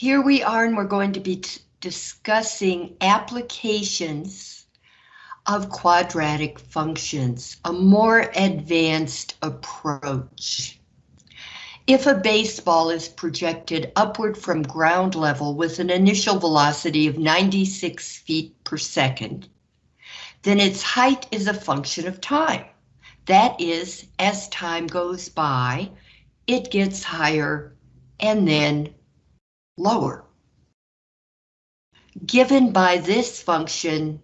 Here we are and we're going to be discussing applications of quadratic functions, a more advanced approach. If a baseball is projected upward from ground level with an initial velocity of 96 feet per second, then its height is a function of time. That is, as time goes by, it gets higher and then lower. Given by this function,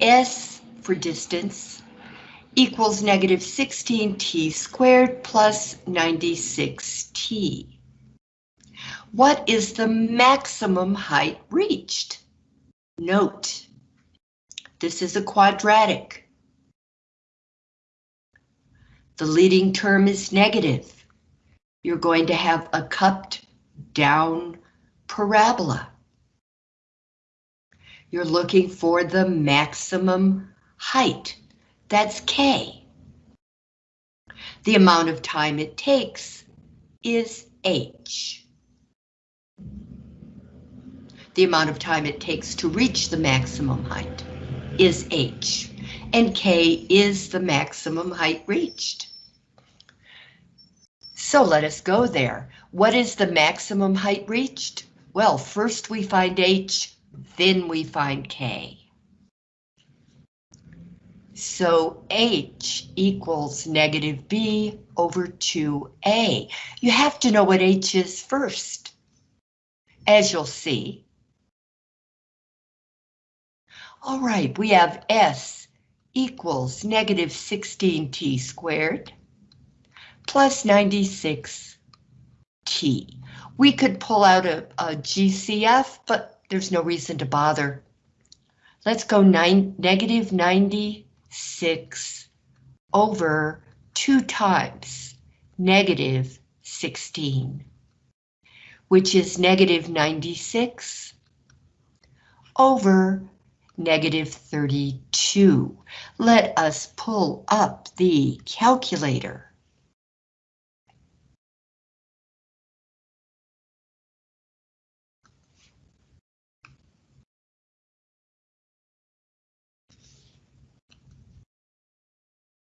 S for distance equals negative 16t squared plus 96t. What is the maximum height reached? Note, this is a quadratic. The leading term is negative. You're going to have a cupped down parabola. You're looking for the maximum height. That's K. The amount of time it takes is H. The amount of time it takes to reach the maximum height is H, and K is the maximum height reached. So let us go there. What is the maximum height reached? Well, first we find H, then we find K. So H equals negative B over 2A. You have to know what H is first. As you'll see. All right, we have S equals negative 16t squared plus 96t. We could pull out a, a GCF, but there's no reason to bother. Let's go nine, negative 90 6 over 2 times negative 16, which is negative 96 over negative 32. Let us pull up the calculator.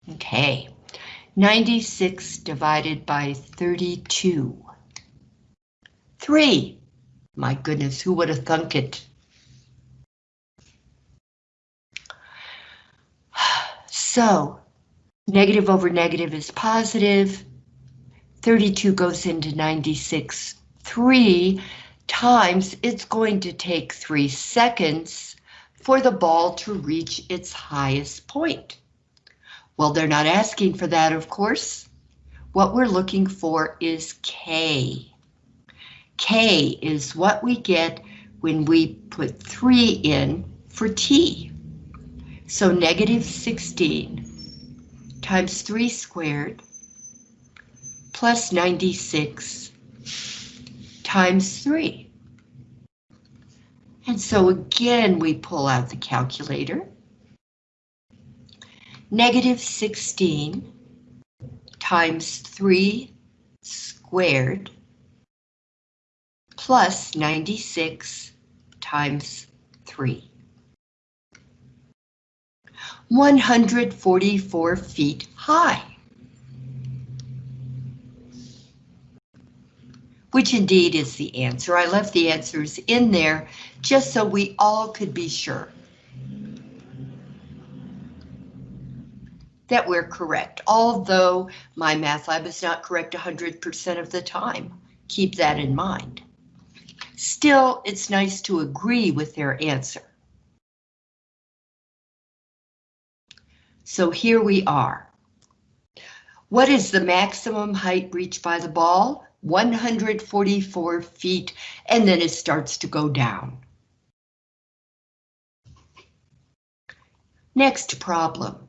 Okay, 96 divided by 32. 3. My goodness, who would have thunk it? So, negative over negative is positive. 32 goes into 96. 3 times it's going to take 3 seconds for the ball to reach its highest point. Well, they're not asking for that, of course. What we're looking for is K. K is what we get when we put 3 in for T. So negative 16 times 3 squared plus 96 times 3. And so again, we pull out the calculator negative 16 times 3 squared plus 96 times 3. 144 feet high. Which indeed is the answer. I left the answers in there just so we all could be sure. that we're correct, although MyMathLab is not correct 100% of the time. Keep that in mind. Still, it's nice to agree with their answer. So here we are. What is the maximum height reached by the ball? 144 feet, and then it starts to go down. Next problem.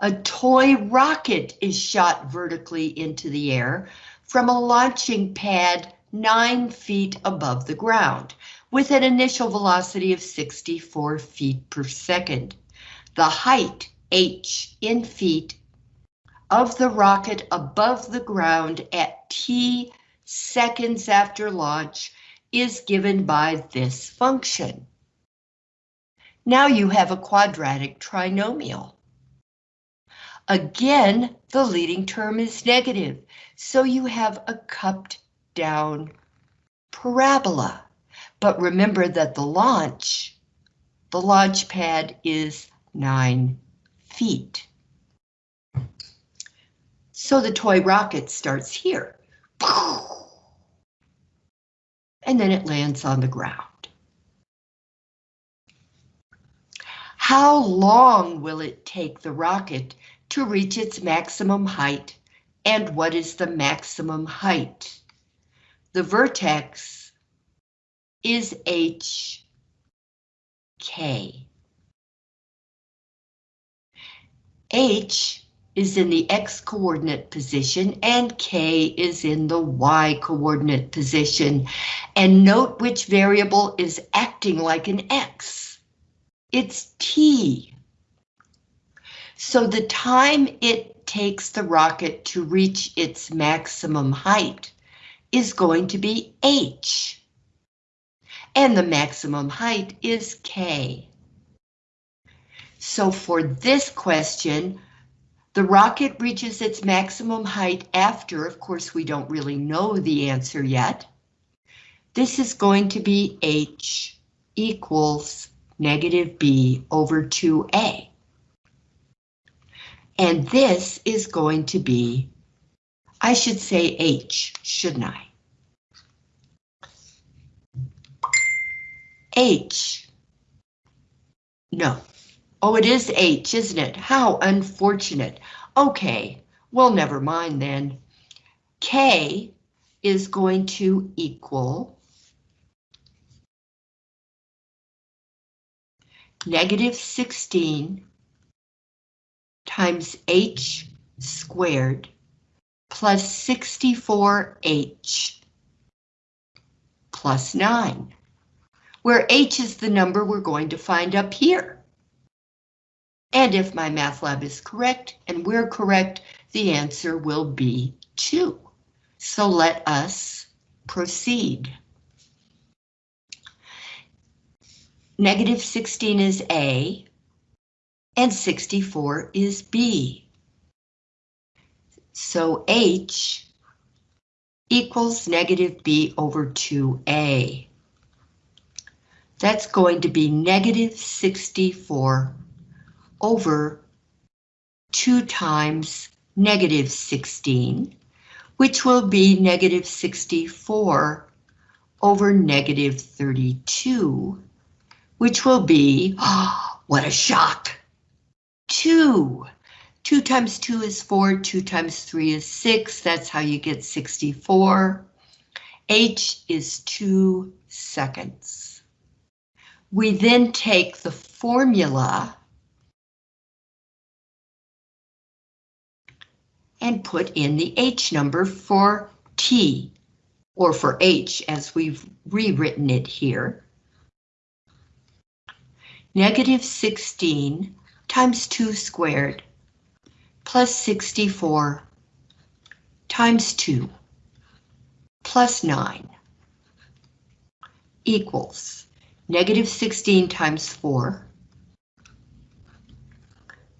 A toy rocket is shot vertically into the air from a launching pad nine feet above the ground with an initial velocity of 64 feet per second. The height, h in feet, of the rocket above the ground at t seconds after launch is given by this function. Now you have a quadratic trinomial. Again, the leading term is negative, so you have a cupped down parabola. But remember that the launch, the launch pad is nine feet. So the toy rocket starts here. And then it lands on the ground. How long will it take the rocket to reach its maximum height? And what is the maximum height? The vertex is HK. H is in the X coordinate position and K is in the Y coordinate position. And note which variable is acting like an X. It's T. So the time it takes the rocket to reach its maximum height is going to be H. And the maximum height is K. So for this question, the rocket reaches its maximum height after, of course, we don't really know the answer yet. This is going to be h equals negative b over 2a. And this is going to be, I should say h, shouldn't I? h. No, Oh, it is H, isn't it? How unfortunate. Okay, well, never mind then. K is going to equal negative 16 times H squared plus 64H plus 9, where H is the number we're going to find up here. And if MyMathLab is correct and we're correct, the answer will be 2. So let us proceed. Negative 16 is A, and 64 is B. So H equals negative B over 2A. That's going to be negative 64 over 2 times negative 16, which will be negative 64 over negative 32, which will be, oh, what a shock, 2. 2 times 2 is 4, 2 times 3 is 6, that's how you get 64. H is 2 seconds. We then take the formula and put in the H number for T, or for H as we've rewritten it here. Negative 16 times 2 squared plus 64 times 2 plus 9 equals negative 16 times 4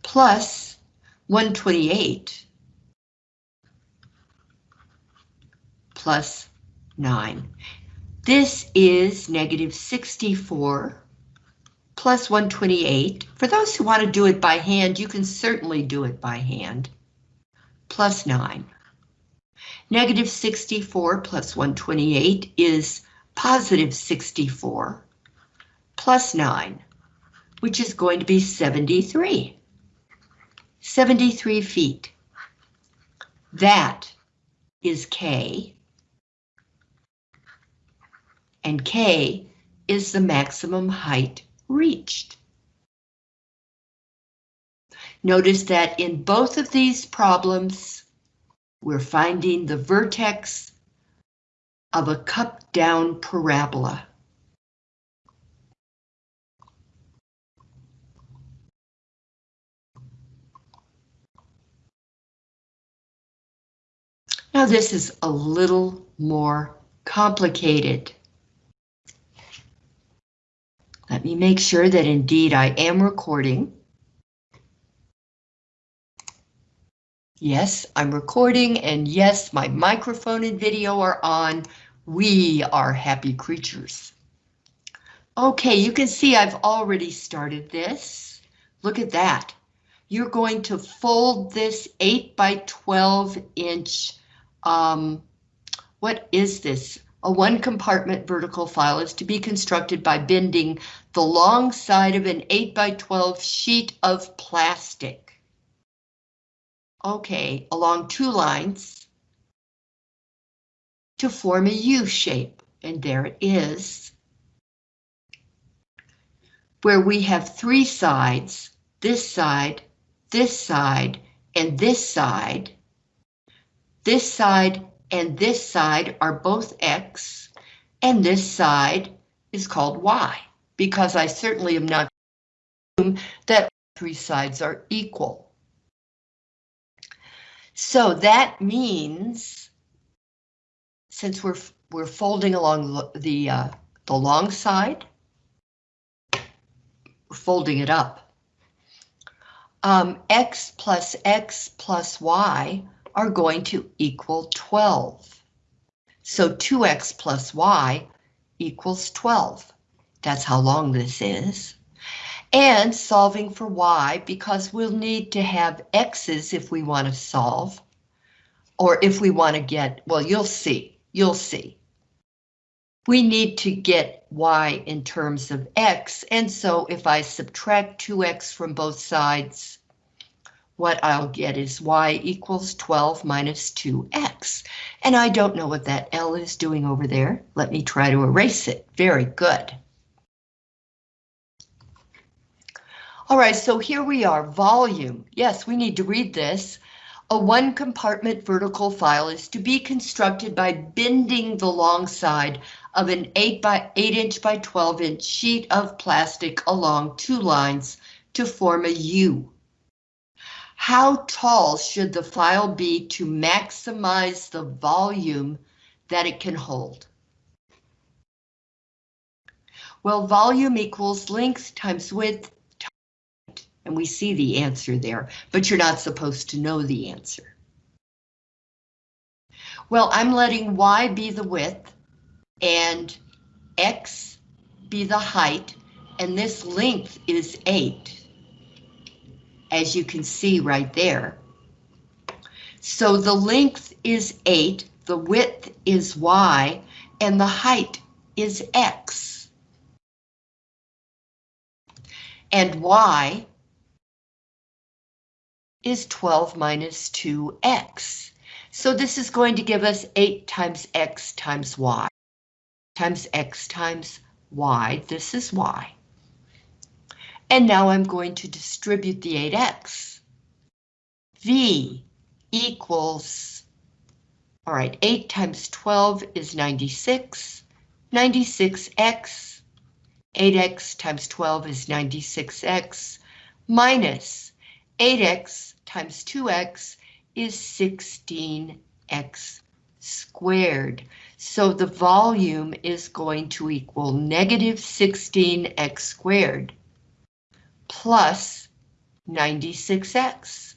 plus 128 plus 9. This is negative 64 plus 128. For those who want to do it by hand, you can certainly do it by hand. Plus 9. Negative 64 plus 128 is positive 64 plus 9, which is going to be 73. 73 feet. That is K and K is the maximum height reached. Notice that in both of these problems, we're finding the vertex of a cup down parabola. Now this is a little more complicated. Let me make sure that indeed I am recording. Yes, I'm recording and yes, my microphone and video are on. We are happy creatures. Okay, you can see I've already started this. Look at that. You're going to fold this 8 by 12 inch, um, what is this? A one compartment vertical file is to be constructed by bending the long side of an 8 by 12 sheet of plastic. Okay, along two lines to form a U shape, and there it is. Where we have three sides, this side, this side, and this side. This side and this side are both X, and this side is called Y, because I certainly am not that three sides are equal. So that means, since we're we're folding along the uh, the long side, we're folding it up. Um, x plus x plus y are going to equal 12. So 2x plus y equals 12. That's how long this is and solving for y because we'll need to have x's if we want to solve or if we want to get, well, you'll see, you'll see. We need to get y in terms of x, and so if I subtract 2x from both sides, what I'll get is y equals 12 minus 2x. And I don't know what that L is doing over there. Let me try to erase it. Very good. All right, so here we are, volume. Yes, we need to read this. A one compartment vertical file is to be constructed by bending the long side of an 8 by 8 inch by 12 inch sheet of plastic along two lines to form a U. How tall should the file be to maximize the volume that it can hold? Well, volume equals length times width and we see the answer there, but you're not supposed to know the answer. Well, I'm letting y be the width and x be the height, and this length is 8, as you can see right there. So the length is 8, the width is y, and the height is x. And y is 12 minus 2x. So this is going to give us 8 times x times y times x times y. This is y. And now I'm going to distribute the 8x. V equals, all right, 8 times 12 is 96. 96x, 8x times 12 is 96x, minus 8x times 2x is 16x squared. So the volume is going to equal negative 16x squared plus 96x.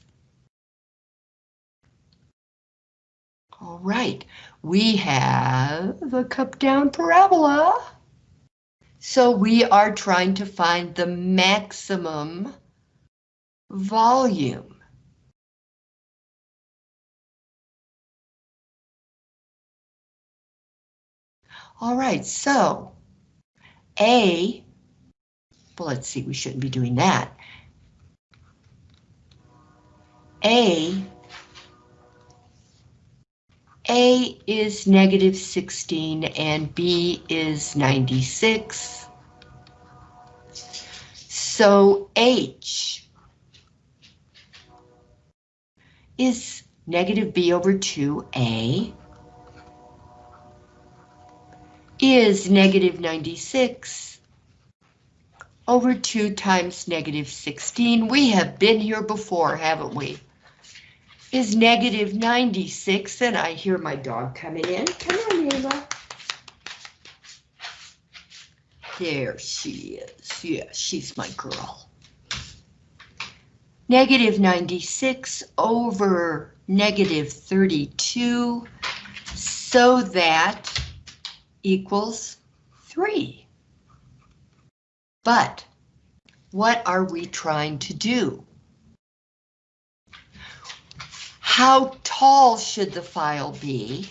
All right, we have a cup down parabola. So we are trying to find the maximum volume. All right, so A, well, let's see, we shouldn't be doing that. A, A is negative 16 and B is 96. So H is negative B over 2A is negative 96 over 2 times negative 16. We have been here before, haven't we? is negative 96, and I hear my dog coming in. Come on, Ayla. There she is. Yeah, she's my girl. Negative 96 over negative 32, so that equals 3. But what are we trying to do? How tall should the file be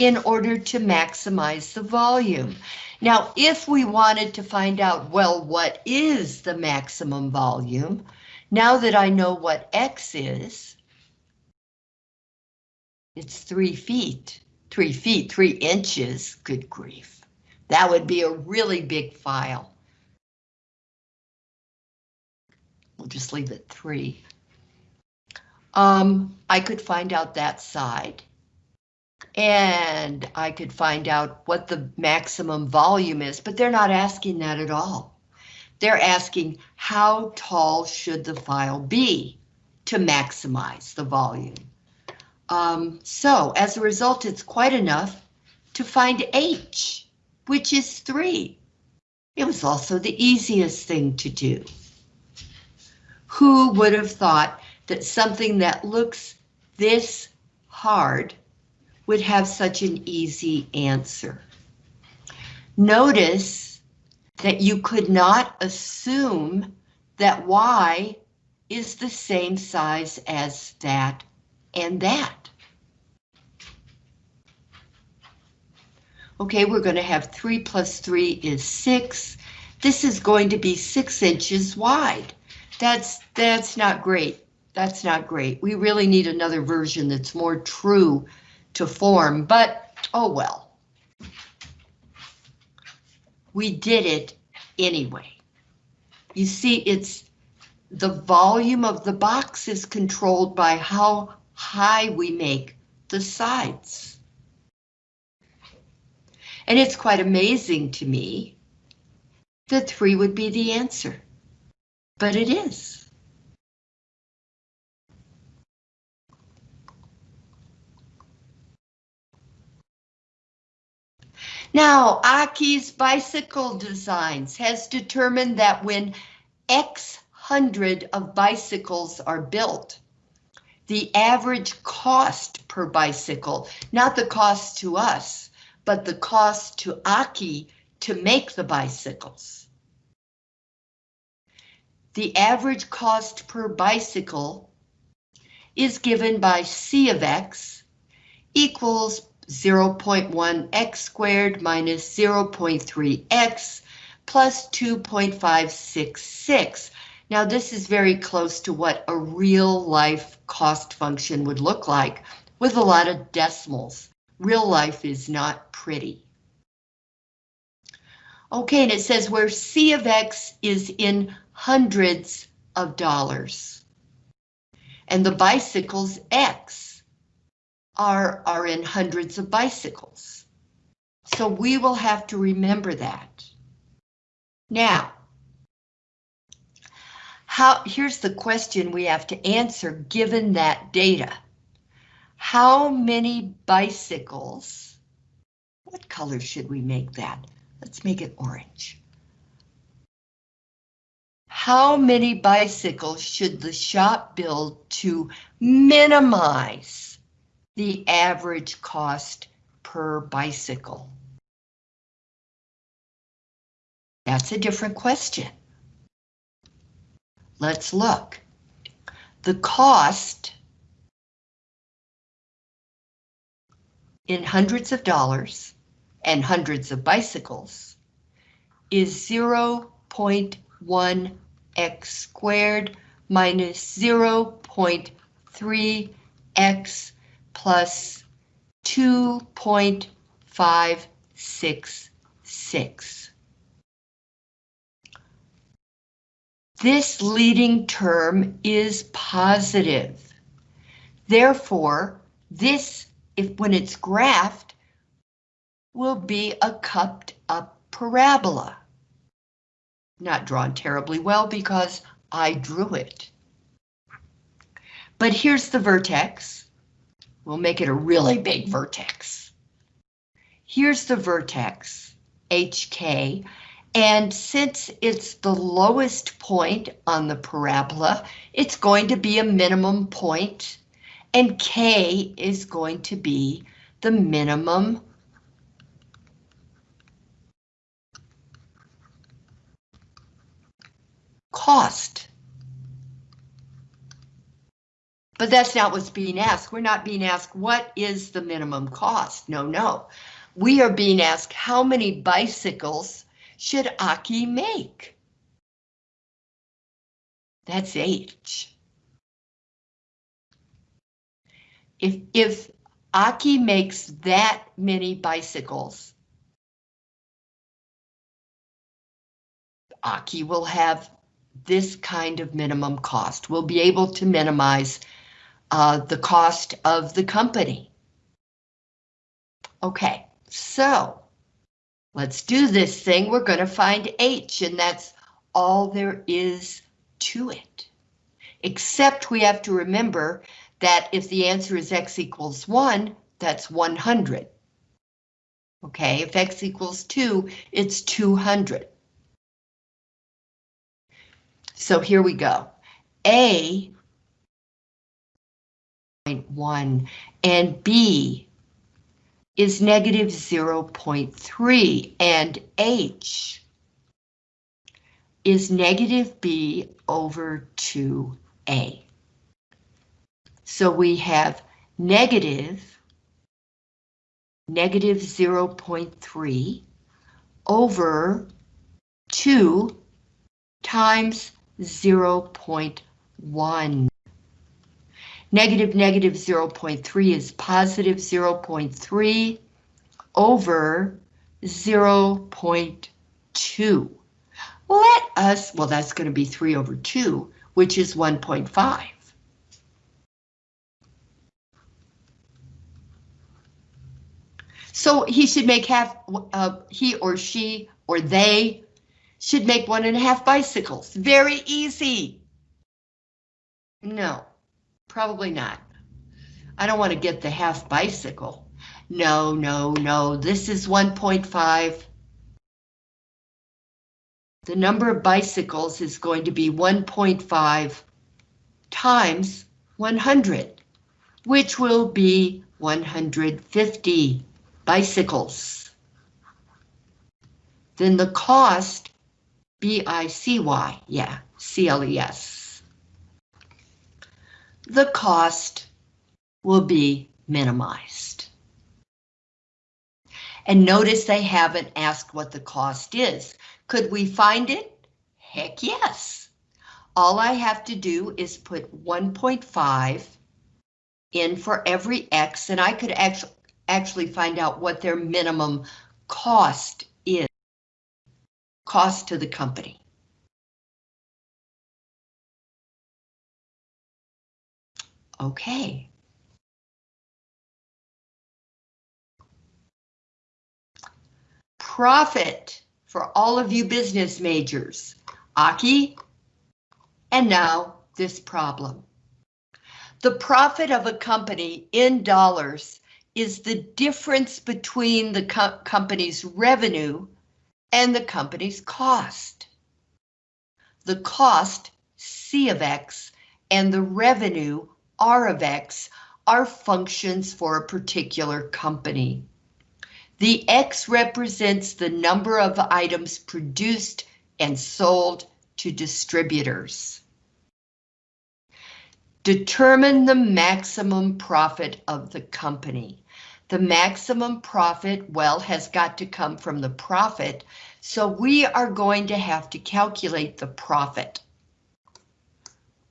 in order to maximize the volume? Now, if we wanted to find out, well, what is the maximum volume? Now that I know what X is, it's three feet, three feet, three inches, good grief. That would be a really big file. We'll just leave it three. Um, I could find out that side. And I could find out what the maximum volume is, but they're not asking that at all. They're asking how tall should the file be to maximize the volume. Um, so as a result, it's quite enough to find H, which is three. It was also the easiest thing to do. Who would have thought that something that looks this hard would have such an easy answer? Notice that you could not assume that Y is the same size as that and that. Okay, we're going to have 3 plus 3 is 6. This is going to be 6 inches wide. That's, that's not great. That's not great. We really need another version that's more true to form, but oh well. We did it anyway. You see, it's the volume of the box is controlled by how high we make the sides. And it's quite amazing to me that three would be the answer but it is. Now, Aki's Bicycle Designs has determined that when X hundred of bicycles are built, the average cost per bicycle, not the cost to us, but the cost to Aki to make the bicycles the average cost per bicycle is given by C of X equals 0.1 x squared minus 0.3 x plus 2.566. Now this is very close to what a real life cost function would look like with a lot of decimals. Real life is not pretty. Okay, and it says where C of X is in hundreds of dollars. And the bicycles X are, are in hundreds of bicycles. So we will have to remember that. Now, how, here's the question we have to answer given that data. How many bicycles, what color should we make that? Let's make it orange. How many bicycles should the shop build to minimize the average cost per bicycle? That's a different question. Let's look. The cost in hundreds of dollars and hundreds of bicycles is 0.1 x squared minus 0.3x plus 2.566. This leading term is positive. Therefore, this, if when it's graphed, will be a cupped up parabola not drawn terribly well because I drew it. But here's the vertex. We'll make it a really big vertex. Here's the vertex, HK, and since it's the lowest point on the parabola, it's going to be a minimum point, and K is going to be the minimum cost. But that's not what's being asked. We're not being asked what is the minimum cost. No, no. We are being asked how many bicycles should Aki make? That's H. If, if Aki makes that many bicycles, Aki will have this kind of minimum cost. We'll be able to minimize uh, the cost of the company. Okay, so let's do this thing. We're going to find H, and that's all there is to it. Except we have to remember that if the answer is x equals 1, that's 100. Okay, if x equals 2, it's 200. So here we go. A 0.1 and B is negative 0.3 and H is negative B over 2A. So we have negative, negative 0.3 over 2 times 0.1. Negative negative 0.3 is positive 0.3 over 0.2. Let us, well, that's going to be 3 over 2, which is 1.5. So he should make half, uh, he or she or they should make one and a half bicycles. Very easy. No. Probably not. I don't want to get the half bicycle. No, no, no, this is 1.5. The number of bicycles is going to be 1.5 times 100, which will be 150 bicycles. Then the cost, B-I-C-Y, yeah, C-L-E-S the cost will be minimized. And notice they haven't asked what the cost is. Could we find it? Heck yes. All I have to do is put 1.5 in for every X and I could actually actually find out what their minimum cost. Cost to the company. Okay. Profit for all of you business majors. Aki, and now this problem. The profit of a company in dollars is the difference between the co company's revenue and the company's cost. The cost, C of X, and the revenue, R of X are functions for a particular company. The X represents the number of items produced and sold to distributors. Determine the maximum profit of the company. The maximum profit, well, has got to come from the profit, so we are going to have to calculate the profit.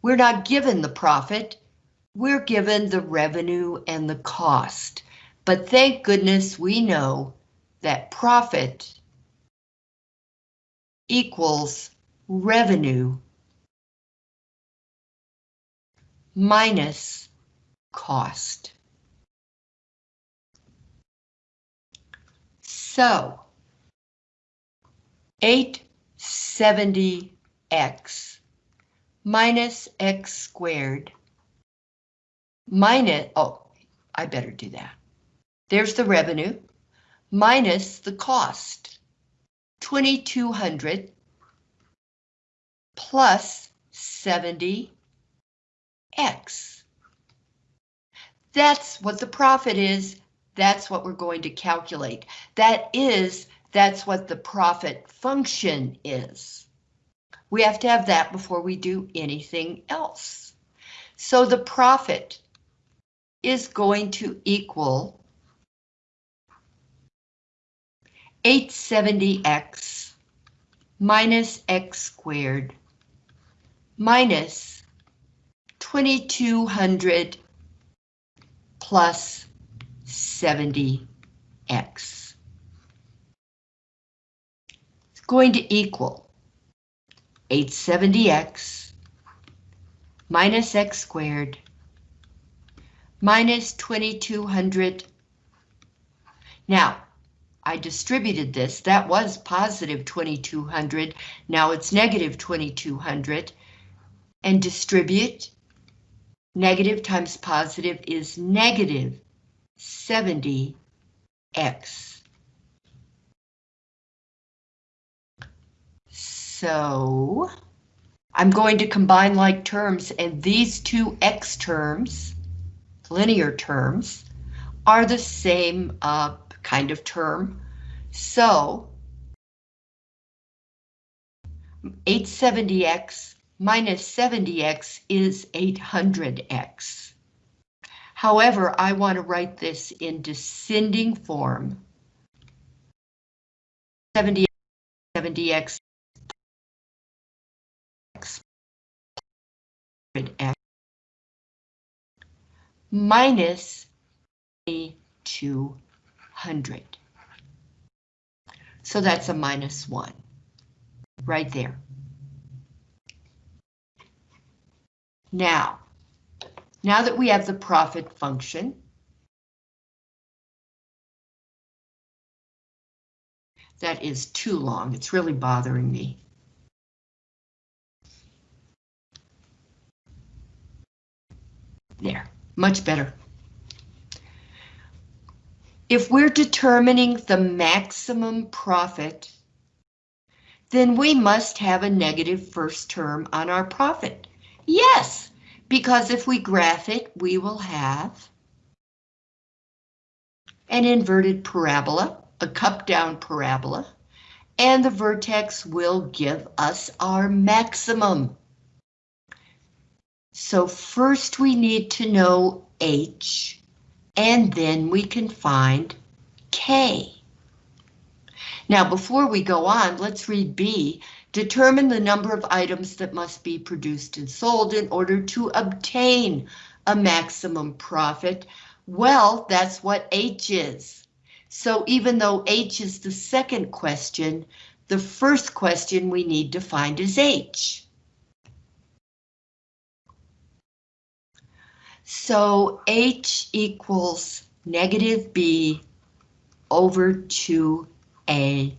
We're not given the profit, we're given the revenue and the cost, but thank goodness we know that profit equals revenue minus cost. So 870x minus x squared minus, oh, I better do that. There's the revenue minus the cost. 2200 plus 70x. That's what the profit is. That's what we're going to calculate. That is, that's what the profit function is. We have to have that before we do anything else. So the profit is going to equal 870x minus x squared minus 2200 plus 70x. It's going to equal 870x minus x squared minus 2200. Now, I distributed this, that was positive 2200, now it's negative 2200, and distribute, negative times positive is negative 70x. So, I'm going to combine like terms, and these two x terms, linear terms, are the same uh, kind of term. So 870x minus 70x is 800x. However, I want to write this in descending form. 70 70x x minus 2 100. So that's a minus 1, right there. Now, now that we have the profit function, that is too long, it's really bothering me. There, much better. If we're determining the maximum profit, then we must have a negative first term on our profit. Yes, because if we graph it, we will have an inverted parabola, a cup-down parabola, and the vertex will give us our maximum. So first we need to know H, and then we can find K. Now, before we go on, let's read B. Determine the number of items that must be produced and sold in order to obtain a maximum profit. Well, that's what H is. So even though H is the second question, the first question we need to find is H. So H equals negative B over 2A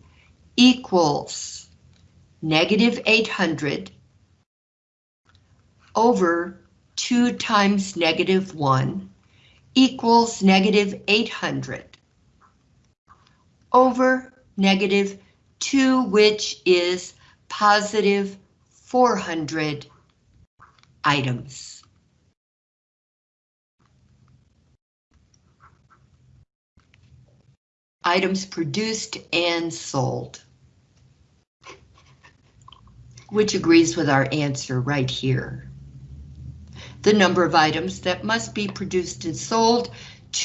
equals negative 800 over 2 times negative 1 equals negative 800 over negative 2, which is positive 400 items. items produced and sold. Which agrees with our answer right here. The number of items that must be produced and sold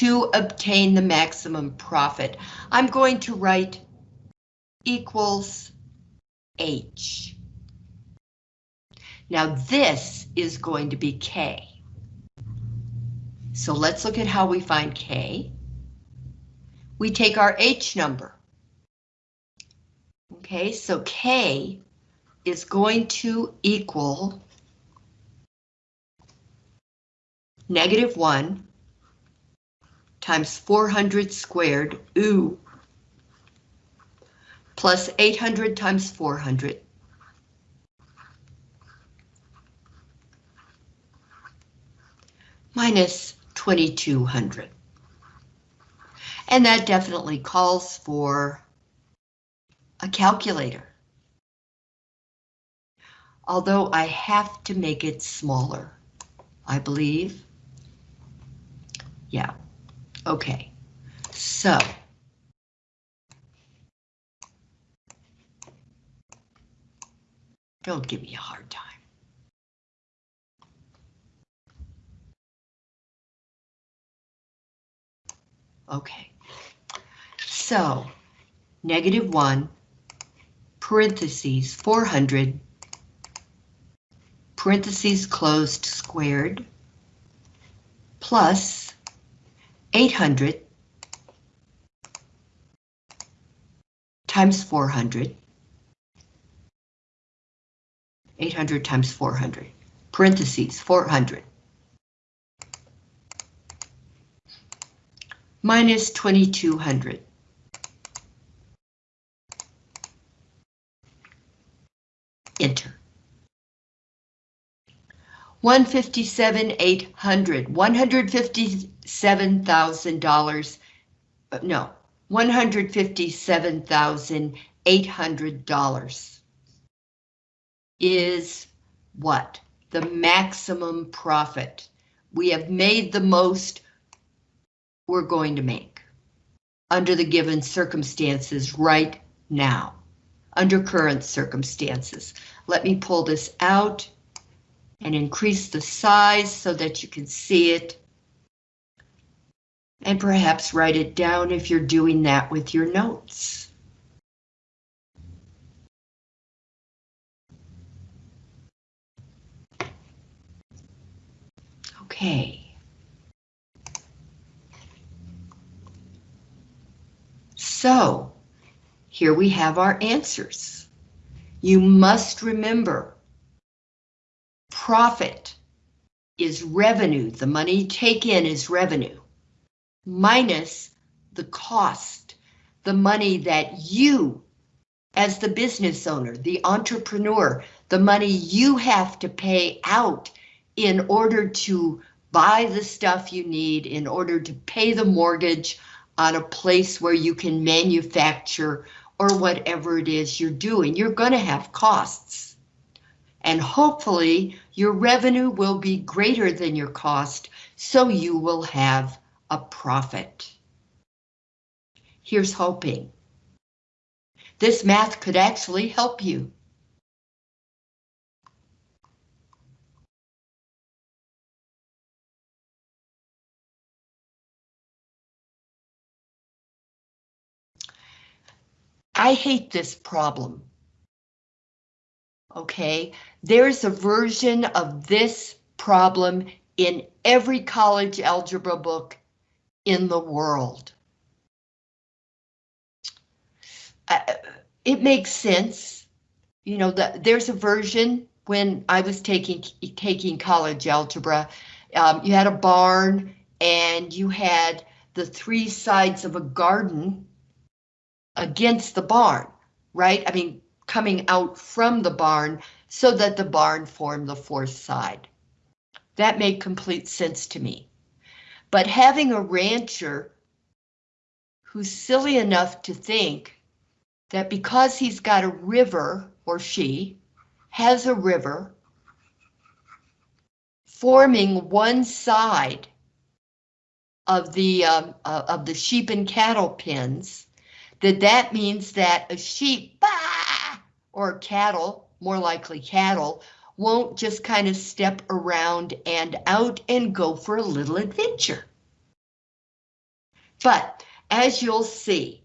to obtain the maximum profit. I'm going to write equals H. Now this is going to be K. So let's look at how we find K we take our H number. Okay, so K is going to equal negative 1 times 400 squared, ooh, plus 800 times 400. minus 2200. And that definitely calls for a calculator. Although I have to make it smaller, I believe. Yeah, okay, so. Don't give me a hard time. Okay, so negative 1, parentheses 400, parentheses closed squared, plus 800 times 400, 800 times 400, parentheses 400. minus 2200. Enter. 157 800 $157,000 uh, no $157,800 is what? The maximum profit. We have made the most we're going to make under the given circumstances right now, under current circumstances. Let me pull this out and increase the size so that you can see it. And perhaps write it down if you're doing that with your notes. Okay. So, here we have our answers. You must remember, profit is revenue, the money you take in is revenue, minus the cost, the money that you, as the business owner, the entrepreneur, the money you have to pay out in order to buy the stuff you need, in order to pay the mortgage, on a place where you can manufacture or whatever it is you're doing. You're going to have costs. And hopefully your revenue will be greater than your cost, so you will have a profit. Here's hoping. This math could actually help you. I hate this problem. Okay, there's a version of this problem in every college algebra book in the world. Uh, it makes sense. You know, the, there's a version when I was taking taking college algebra. Um, you had a barn and you had the three sides of a garden against the barn, right? I mean, coming out from the barn so that the barn formed the fourth side. That made complete sense to me. But having a rancher who's silly enough to think that because he's got a river, or she has a river, forming one side of the um, uh, of the sheep and cattle pens, that that means that a sheep bah, or cattle, more likely cattle, won't just kind of step around and out and go for a little adventure. But as you'll see,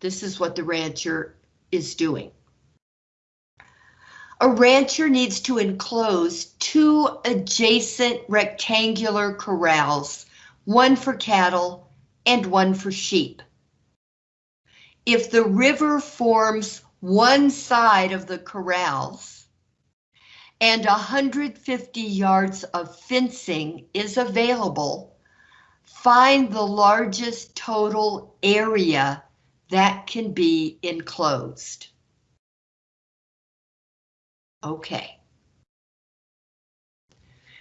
this is what the rancher is doing. A rancher needs to enclose two adjacent rectangular corrals, one for cattle and one for sheep if the river forms one side of the corrals and 150 yards of fencing is available, find the largest total area that can be enclosed. Okay.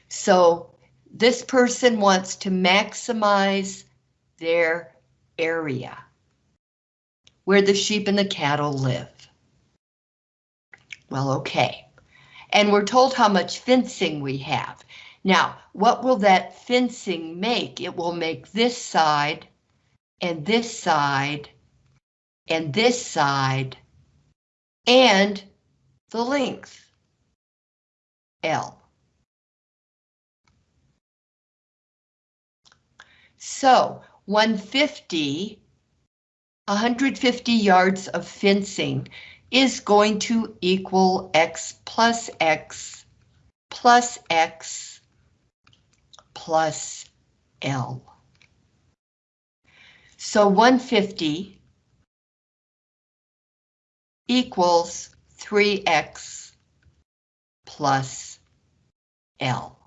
So this person wants to maximize their area where the sheep and the cattle live. Well, okay. And we're told how much fencing we have. Now, what will that fencing make? It will make this side and this side and this side and the length L. So 150, 150 yards of fencing is going to equal X plus X plus X plus L. So 150 equals 3x plus L.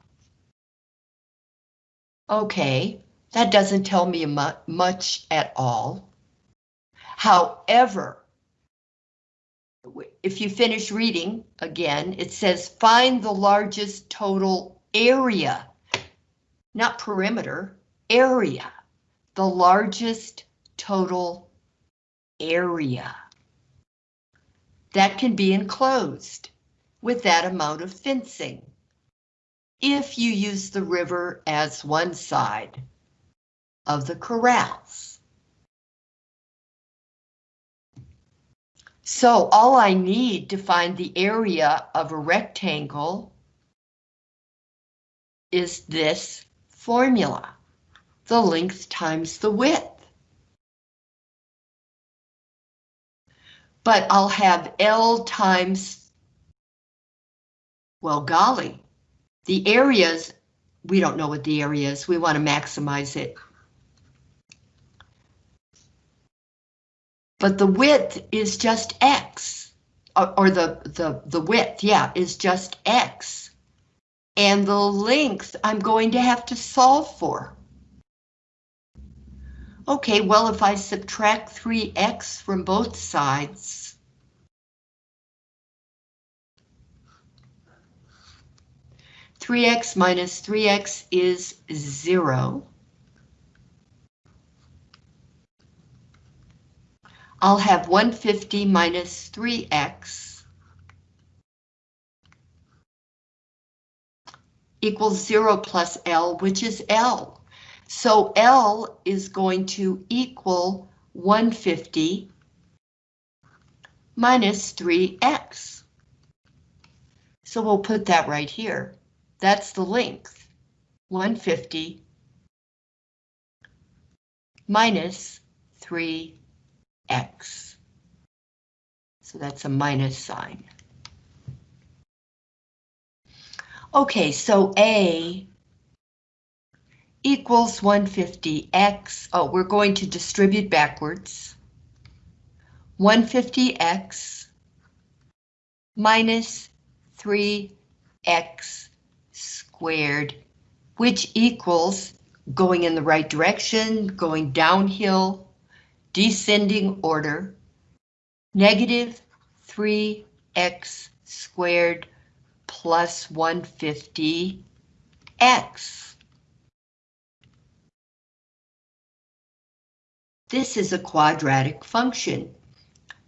Okay, that doesn't tell me mu much at all. However, if you finish reading again, it says find the largest total area, not perimeter, area, the largest total area that can be enclosed with that amount of fencing. If you use the river as one side of the corrals. So all I need to find the area of a rectangle is this formula, the length times the width. but I'll have L times, well, golly, the areas, we don't know what the area is. We want to maximize it. But the width is just X, or, or the, the, the width, yeah, is just X. And the length I'm going to have to solve for. Okay, well, if I subtract 3x from both sides, three x minus three x is zero. I'll have 150 minus 3x equals 0 plus L, which is L. So L is going to equal 150 minus 3x. So we'll put that right here. That's the length, 150 minus 3x. So that's a minus sign. Okay, so A equals 150x. Oh, we're going to distribute backwards. 150x minus 3x squared, which equals going in the right direction, going downhill, descending order, negative 3x squared plus 150x. This is a quadratic function.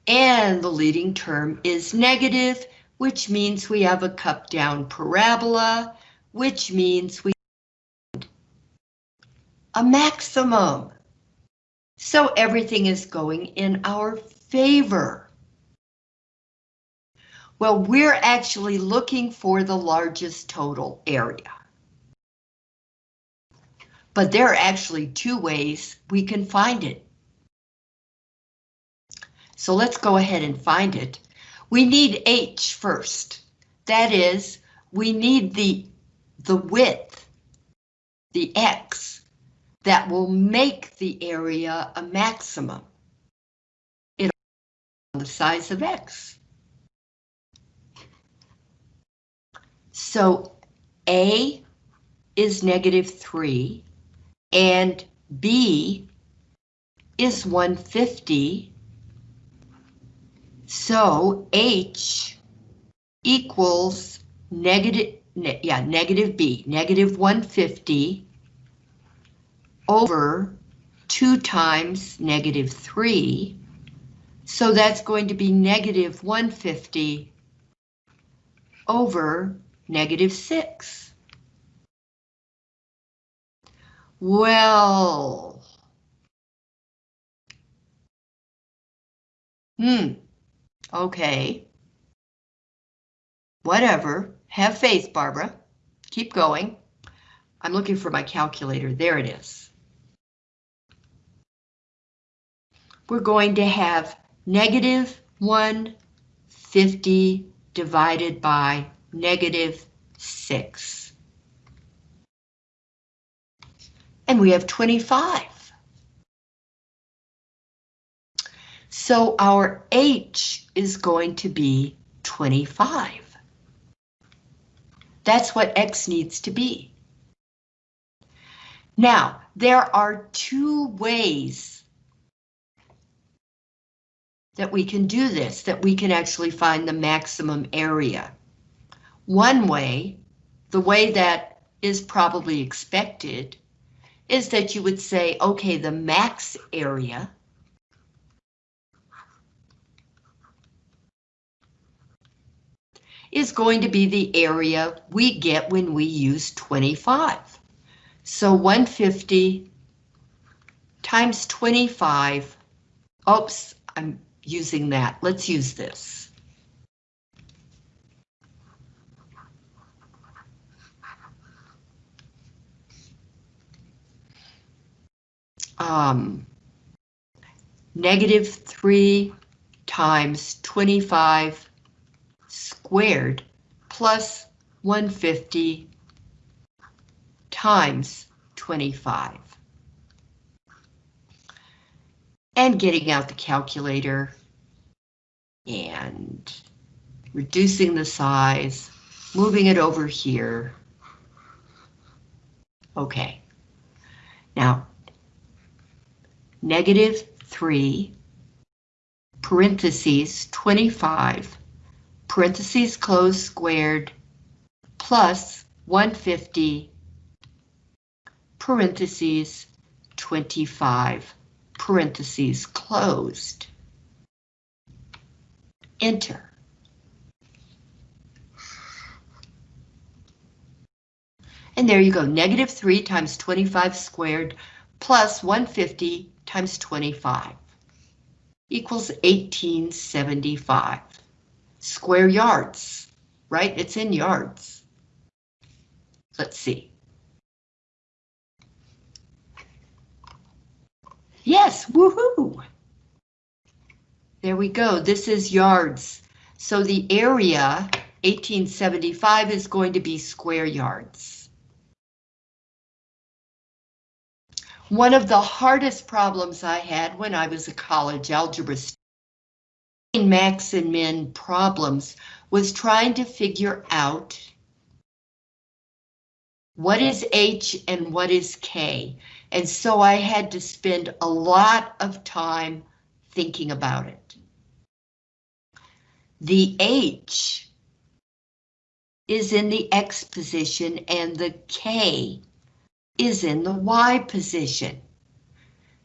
And the leading term is negative, which means we have a cup down parabola, which means we a maximum. So everything is going in our favor. Well, we're actually looking for the largest total area. But there are actually two ways we can find it. So let's go ahead and find it. We need H first. That is, we need the, the width, the X, that will make the area a maximum. It the size of X. So A is negative 3 and B is 150 so H equals negative ne yeah, negative b, negative 150 over 2 times negative 3. So that's going to be negative 150 over negative 6. Well, hmm, okay. Whatever, have faith, Barbara. Keep going. I'm looking for my calculator, there it is. We're going to have negative 150 divided by negative 6. And we have 25. So our H is going to be 25. That's what X needs to be. Now, there are two ways that we can do this, that we can actually find the maximum area. One way, the way that is probably expected, is that you would say, okay, the max area is going to be the area we get when we use 25. So 150 times 25, oops, I'm using that. Let's use this. Um, negative 3 times 25 squared plus 150 times 25. And getting out the calculator and reducing the size, moving it over here. Okay. Now, negative 3, parentheses, 25, parentheses close squared, plus 150, parentheses, 25, parentheses closed. Enter. And there you go, negative 3 times 25 squared plus 150 times 25 equals 1875. Square yards, right? It's in yards. Let's see. Yes, woohoo! There we go, this is yards. So the area, 1875, is going to be square yards. One of the hardest problems I had when I was a college algebra student, max and min problems, was trying to figure out what is H and what is K. And so I had to spend a lot of time thinking about it. The H is in the X position and the K is in the Y position.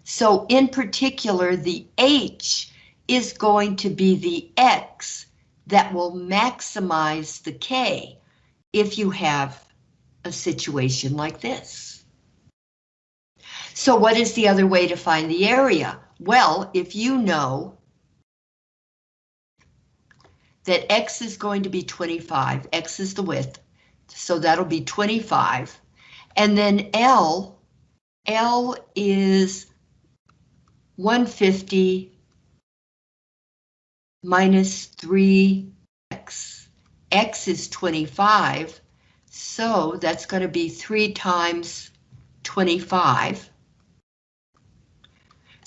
So in particular, the H is going to be the X that will maximize the K if you have a situation like this. So what is the other way to find the area? Well, if you know that X is going to be 25, X is the width, so that'll be 25, and then L, L is 150 minus 3x. X is 25, so that's going to be 3 times 25.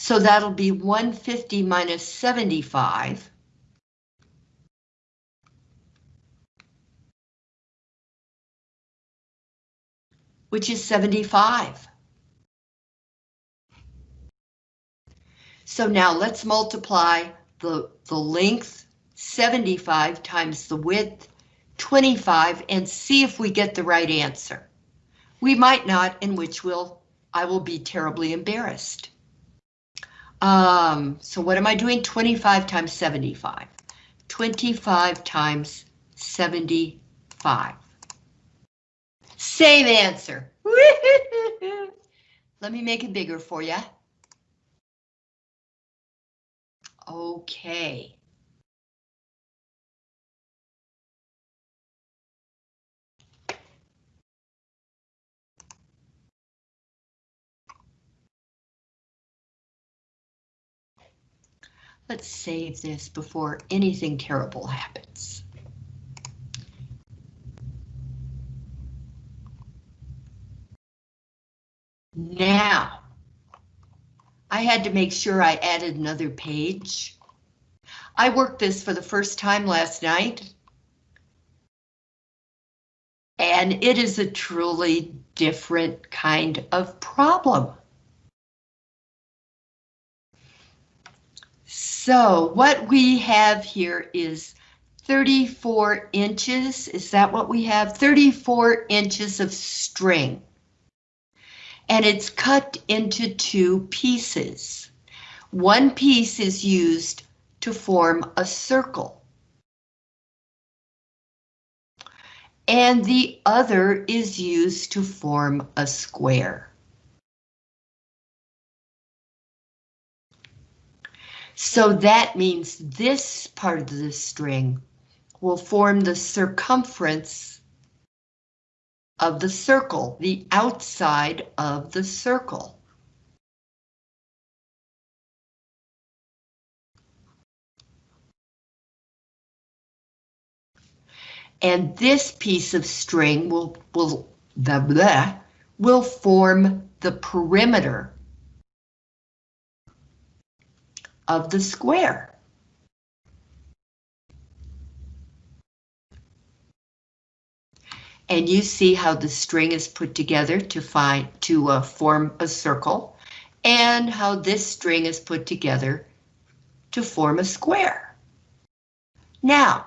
So that'll be 150 minus 75. which is 75. So now let's multiply the, the length 75 times the width 25 and see if we get the right answer. We might not, in which will I will be terribly embarrassed. Um, so what am I doing? 25 times 75. 25 times 75. Same answer. Let me make it bigger for you. Okay. Let's save this before anything terrible happens. Now, I had to make sure I added another page. I worked this for the first time last night. And it is a truly different kind of problem. So what we have here is 34 inches. Is that what we have? 34 inches of string and it's cut into two pieces. One piece is used to form a circle. And the other is used to form a square. So that means this part of the string will form the circumference of the circle, the outside of the circle. And this piece of string will, will, blah, blah, will form the perimeter of the square. and you see how the string is put together to find to uh, form a circle and how this string is put together to form a square. Now,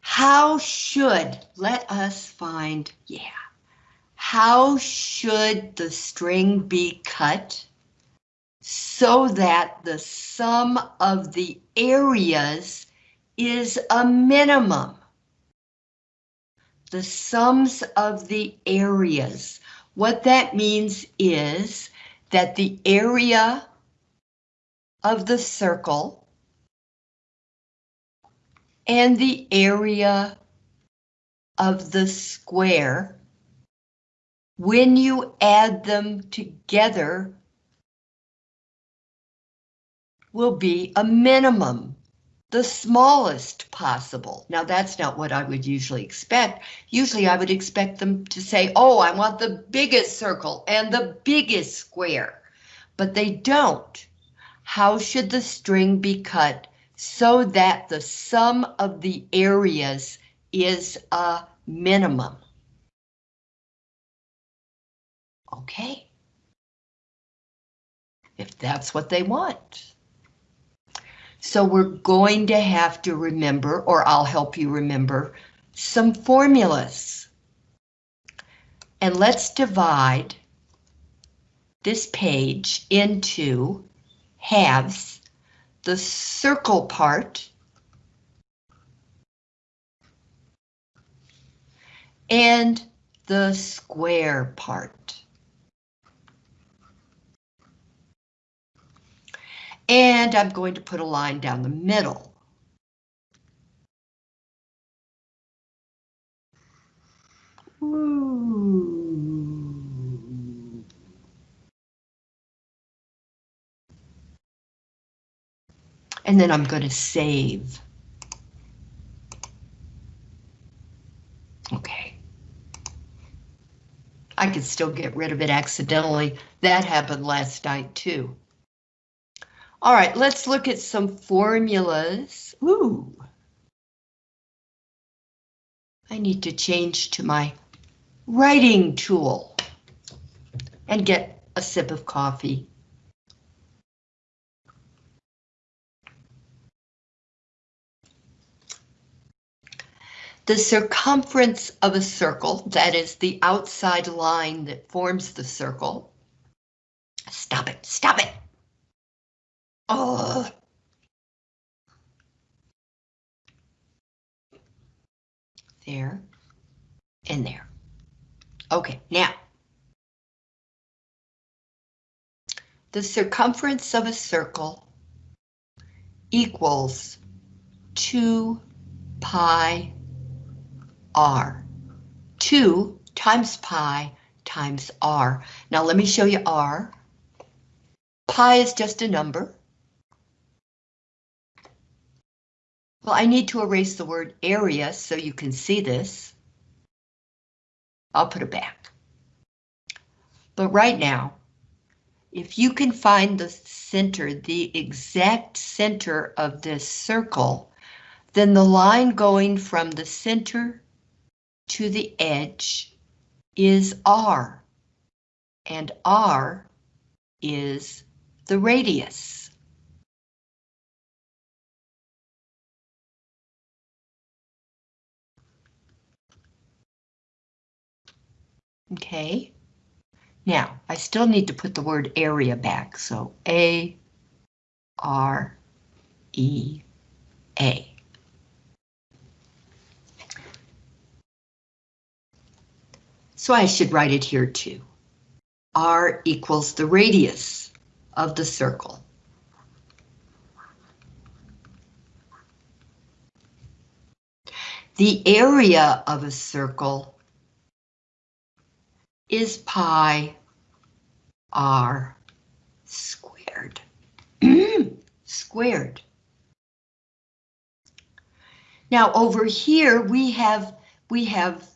how should, let us find, yeah, how should the string be cut so that the sum of the areas is a minimum? the sums of the areas. What that means is that the area of the circle and the area of the square, when you add them together, will be a minimum the smallest possible. Now that's not what I would usually expect. Usually I would expect them to say, oh, I want the biggest circle and the biggest square, but they don't. How should the string be cut so that the sum of the areas is a minimum? Okay. If that's what they want. So we're going to have to remember, or I'll help you remember, some formulas. And let's divide this page into halves, the circle part and the square part. And I'm going to put a line down the middle. Ooh. And then I'm going to save. Okay. I could still get rid of it accidentally. That happened last night too. All right, let's look at some formulas. Ooh. I need to change to my writing tool and get a sip of coffee. The circumference of a circle, that is the outside line that forms the circle. Stop it, stop it. There and there. Okay, now. The circumference of a circle equals 2 pi r. 2 times pi times r. Now let me show you r. Pi is just a number. Well, I need to erase the word area so you can see this. I'll put it back. But right now, if you can find the center, the exact center of this circle, then the line going from the center to the edge is R, and R is the radius. Okay. Now, I still need to put the word area back, so A, R, E, A. So I should write it here too. R equals the radius of the circle. The area of a circle is pi r squared. squared. Now over here we have we have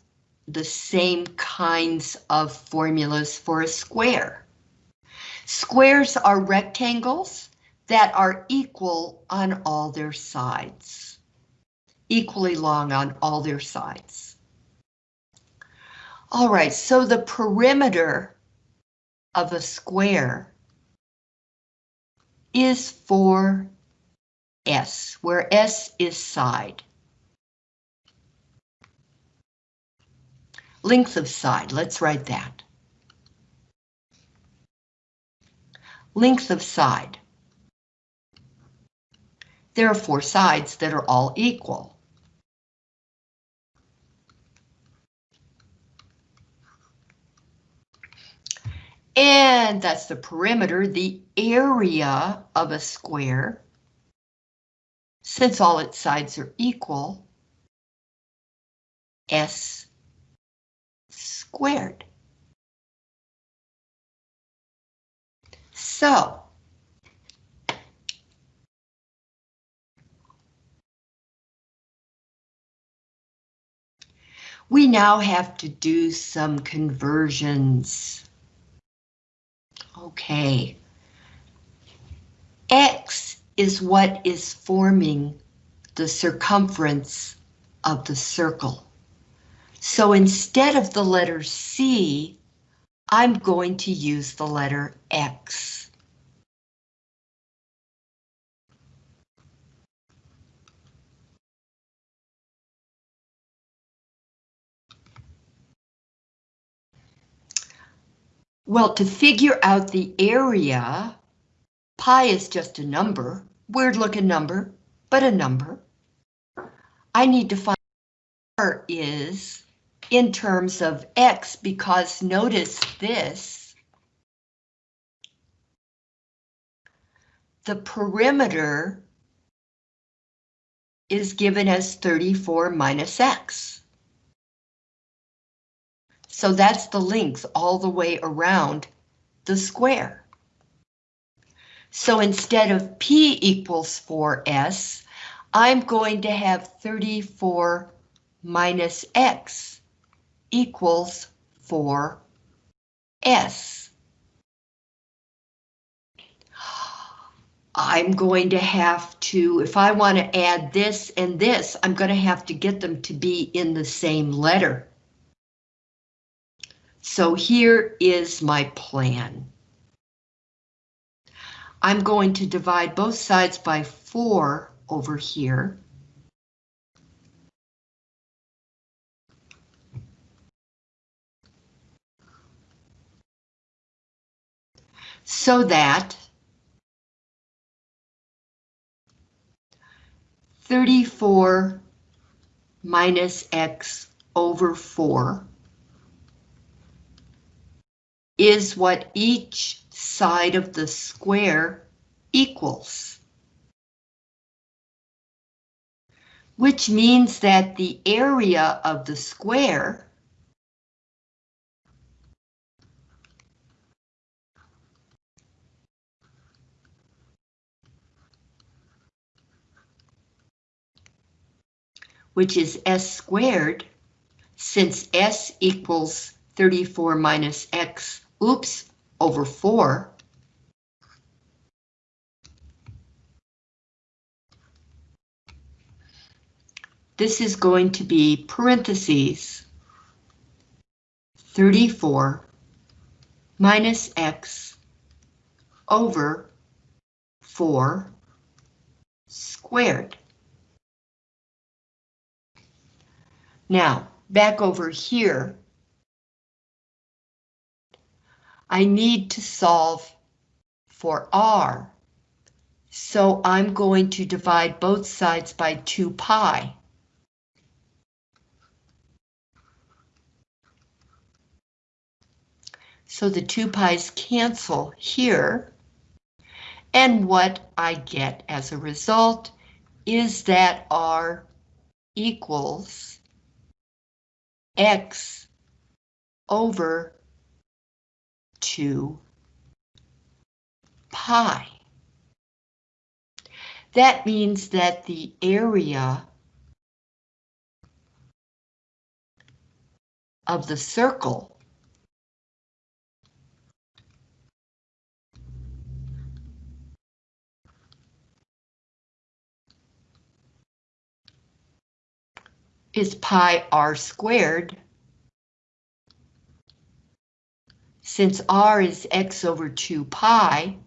the same kinds of formulas for a square. Squares are rectangles that are equal on all their sides, equally long on all their sides. All right, so the perimeter of a square is 4S, where S is side. Length of side, let's write that. Length of side. There are four sides that are all equal. And that's the perimeter, the area of a square. Since all its sides are equal, S squared. So, we now have to do some conversions. Okay. X is what is forming the circumference of the circle. So instead of the letter C, I'm going to use the letter X. Well, to figure out the area, pi is just a number, weird looking number, but a number. I need to find R is in terms of X because notice this. The perimeter is given as 34 minus X. So that's the length all the way around the square. So instead of P equals 4S, I'm going to have 34 minus X equals 4s. I'm going to have to, if I want to add this and this, I'm going to have to get them to be in the same letter. So here is my plan. I'm going to divide both sides by 4 over here. So that 34 minus x over 4 is what each side of the square equals. Which means that the area of the square which is s squared, since s equals 34 minus x, oops, over 4. This is going to be parentheses 34 minus x over 4 squared. Now, back over here, I need to solve for r. So I'm going to divide both sides by 2 pi. So the 2 pi's cancel here. And what I get as a result is that r equals x over 2 pi. That means that the area of the circle is pi r squared Since r is x over 2 pi,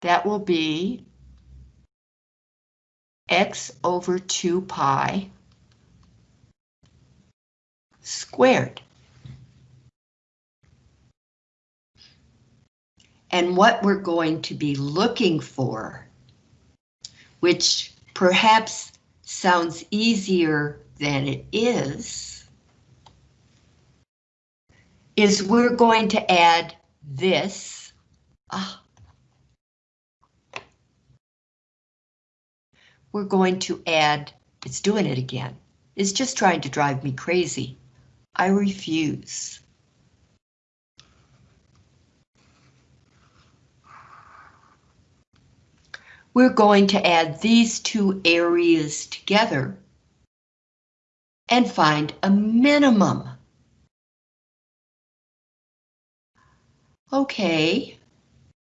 that will be x over 2 pi squared. And what we're going to be looking for, which perhaps sounds easier than it is, is we're going to add this. Ah. We're going to add, it's doing it again. It's just trying to drive me crazy. I refuse. We're going to add these two areas together and find a minimum. Okay,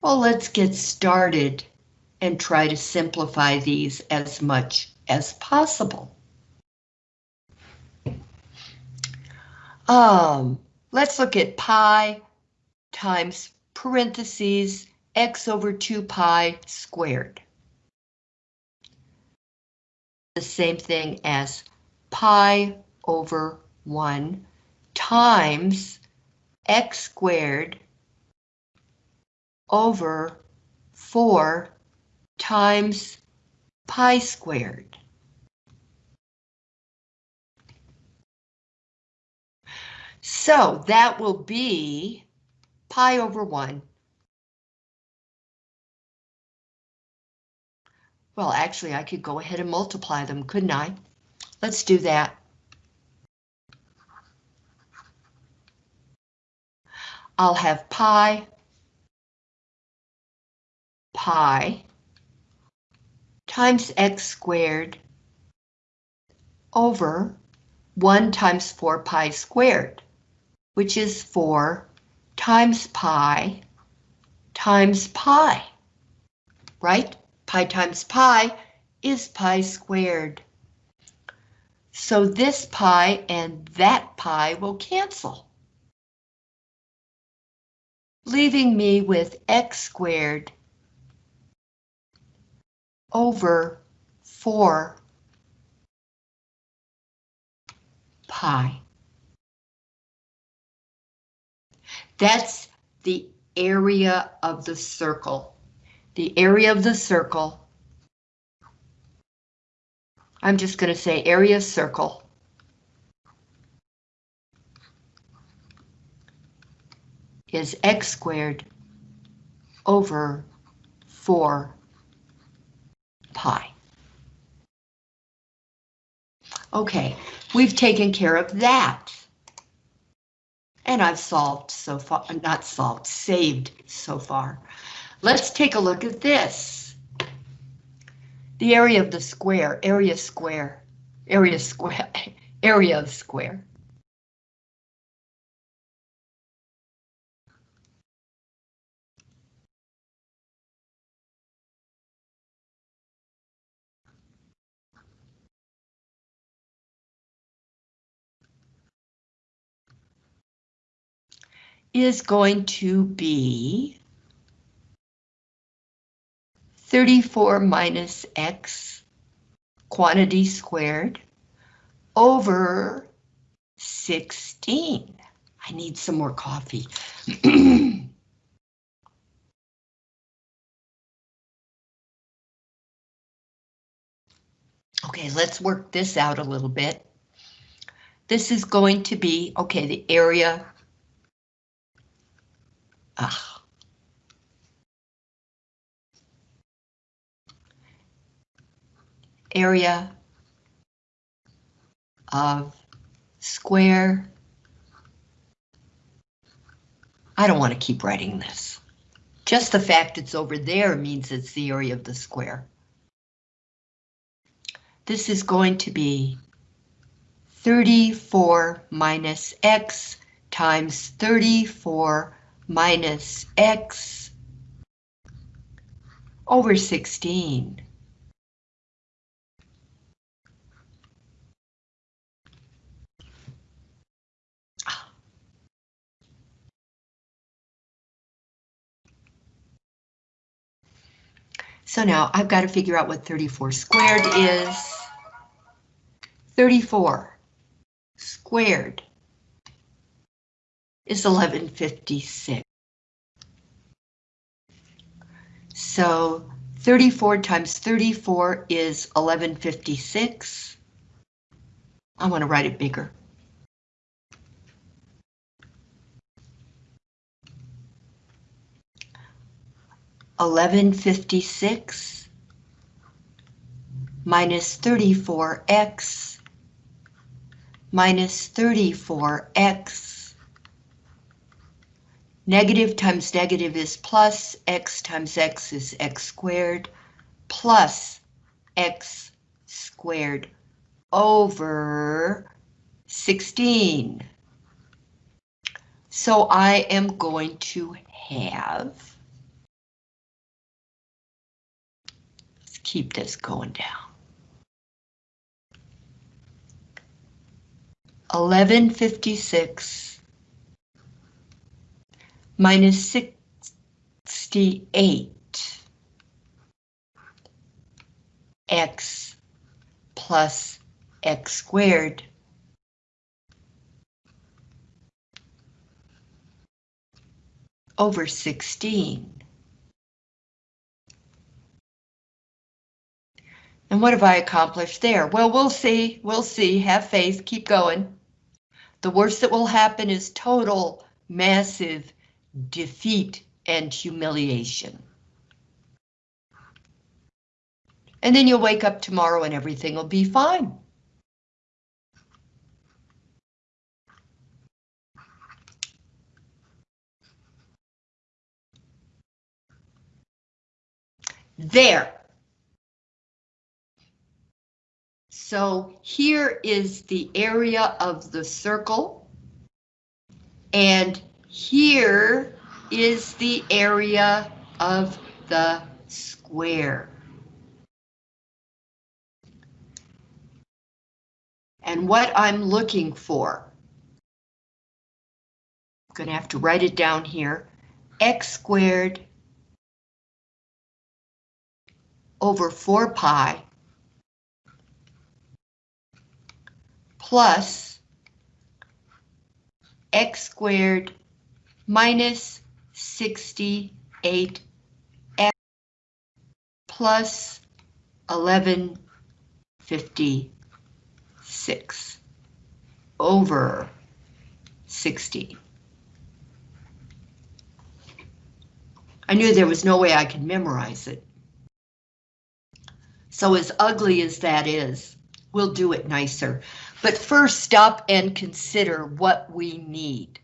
well, let's get started and try to simplify these as much as possible. Um, let's look at pi times parentheses x over 2 pi squared. The same thing as pi over 1 times x squared over 4 times pi squared. So that will be pi over 1. Well, actually, I could go ahead and multiply them, couldn't I? Let's do that. I'll have pi pi times x squared over 1 times 4 pi squared, which is 4 times pi times pi, right? Pi times pi is pi squared. So this pi and that pi will cancel, leaving me with x squared over 4 pi. That's the area of the circle. The area of the circle. I'm just going to say area circle. is x squared over 4 pi. Okay, we've taken care of that. And I've solved so far, not solved, saved so far. Let's take a look at this. The area of the square, area square, area square, area of square. Is going to be 34 minus x quantity squared over 16. I need some more coffee. okay, let's work this out a little bit. This is going to be, okay, the area Ah. Area of square. I don't want to keep writing this. Just the fact it's over there means it's the area of the square. This is going to be 34 minus x times 34 minus x over 16. So now I've got to figure out what 34 squared is. 34 squared is 1156. So 34 times 34 is 1156. I want to write it bigger. Eleven fifty six minus thirty four x minus thirty four x Negative times negative is plus, x times x is x squared, plus x squared over 16. So I am going to have, let's keep this going down. 1156 minus 68 x plus x squared over 16. And what have I accomplished there? Well, we'll see. We'll see. Have faith. Keep going. The worst that will happen is total massive defeat and humiliation. And then you'll wake up tomorrow and everything will be fine. There. So here is the area of the circle. And here is the area of the square. And what I'm looking for, I'm going to have to write it down here, x squared over 4 pi plus x squared minus 68x plus 1156 over 60. I knew there was no way I could memorize it. So as ugly as that is, we'll do it nicer. But first stop and consider what we need.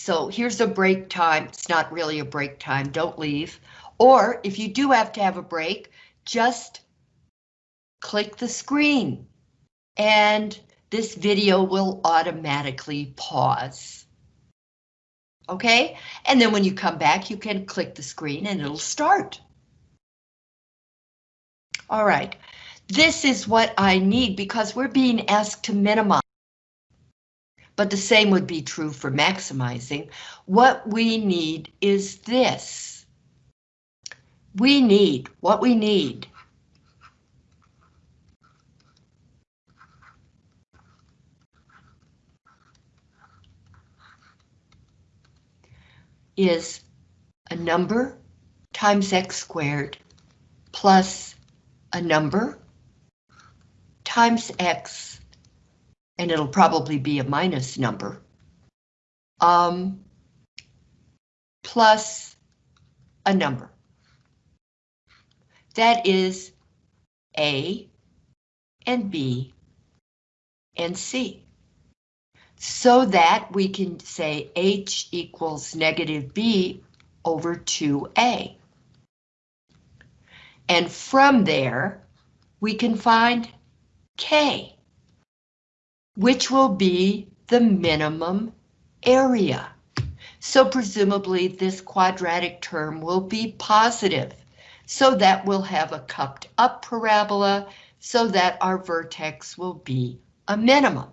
So here's a break time. It's not really a break time. Don't leave. Or if you do have to have a break, just click the screen and this video will automatically pause. Okay, and then when you come back, you can click the screen and it'll start. All right, this is what I need because we're being asked to minimize. But the same would be true for maximizing. What we need is this. We need, what we need is a number times x squared plus a number times x, and it'll probably be a minus number, um, plus a number. That is A and B and C so that we can say H equals negative B over 2A. And from there, we can find K, which will be the minimum area. So presumably this quadratic term will be positive, so that we'll have a cupped up parabola, so that our vertex will be a minimum.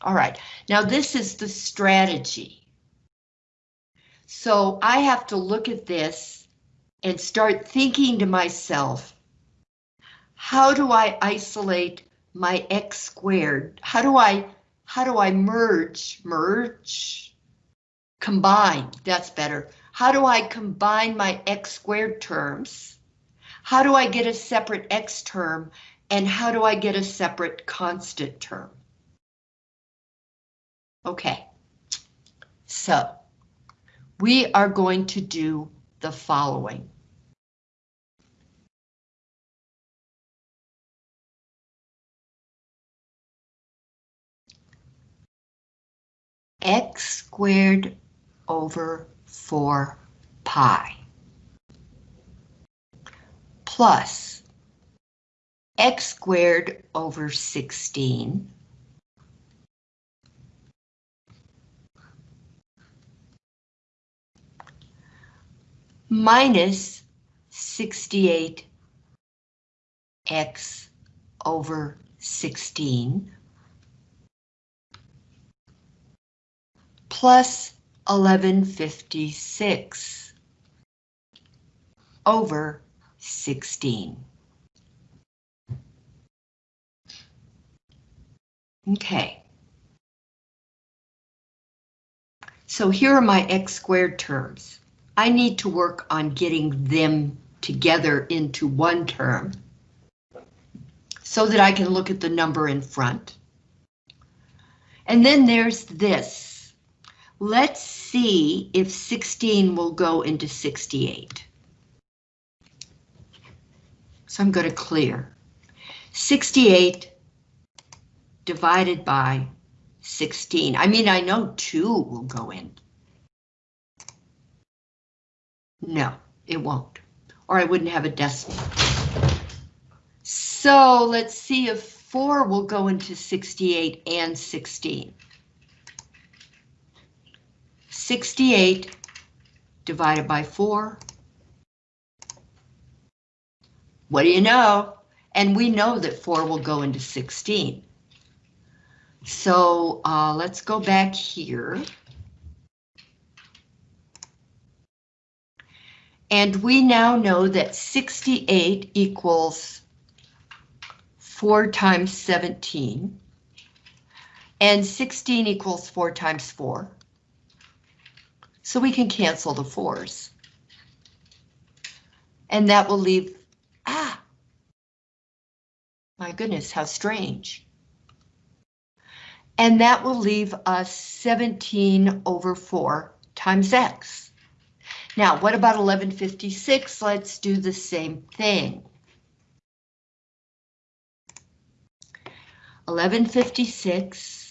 All right, now this is the strategy. So I have to look at this and start thinking to myself, how do I isolate my x squared? How do I, how do I merge, merge, combine, that's better. How do I combine my x squared terms? How do I get a separate x term? And how do I get a separate constant term? Okay, so we are going to do the following. X squared over 4 pi plus x squared over 16 minus 68x over 16 plus 1156 over 16. Okay. So here are my x squared terms. I need to work on getting them together into one term so that I can look at the number in front. And then there's this. Let's see if 16 will go into 68. So I'm going to clear. 68 divided by 16. I mean, I know 2 will go in. No, it won't, or I wouldn't have a decimal. So let's see if 4 will go into 68 and 16. 68 divided by 4. What do you know? And we know that 4 will go into 16. So uh, let's go back here. And we now know that 68 equals 4 times 17. And 16 equals 4 times 4. So we can cancel the 4s. And that will leave, ah, my goodness, how strange. And that will leave us 17 over 4 times x. Now, what about 1156? Let's do the same thing. 1156.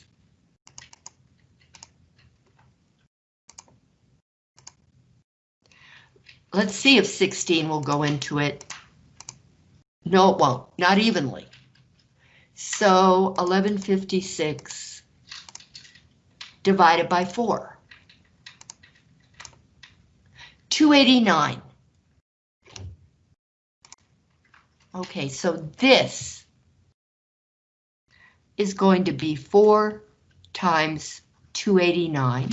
Let's see if 16 will go into it. No, it won't, not evenly. So 1156 divided by 4. 289. Okay, so this is going to be 4 times 289.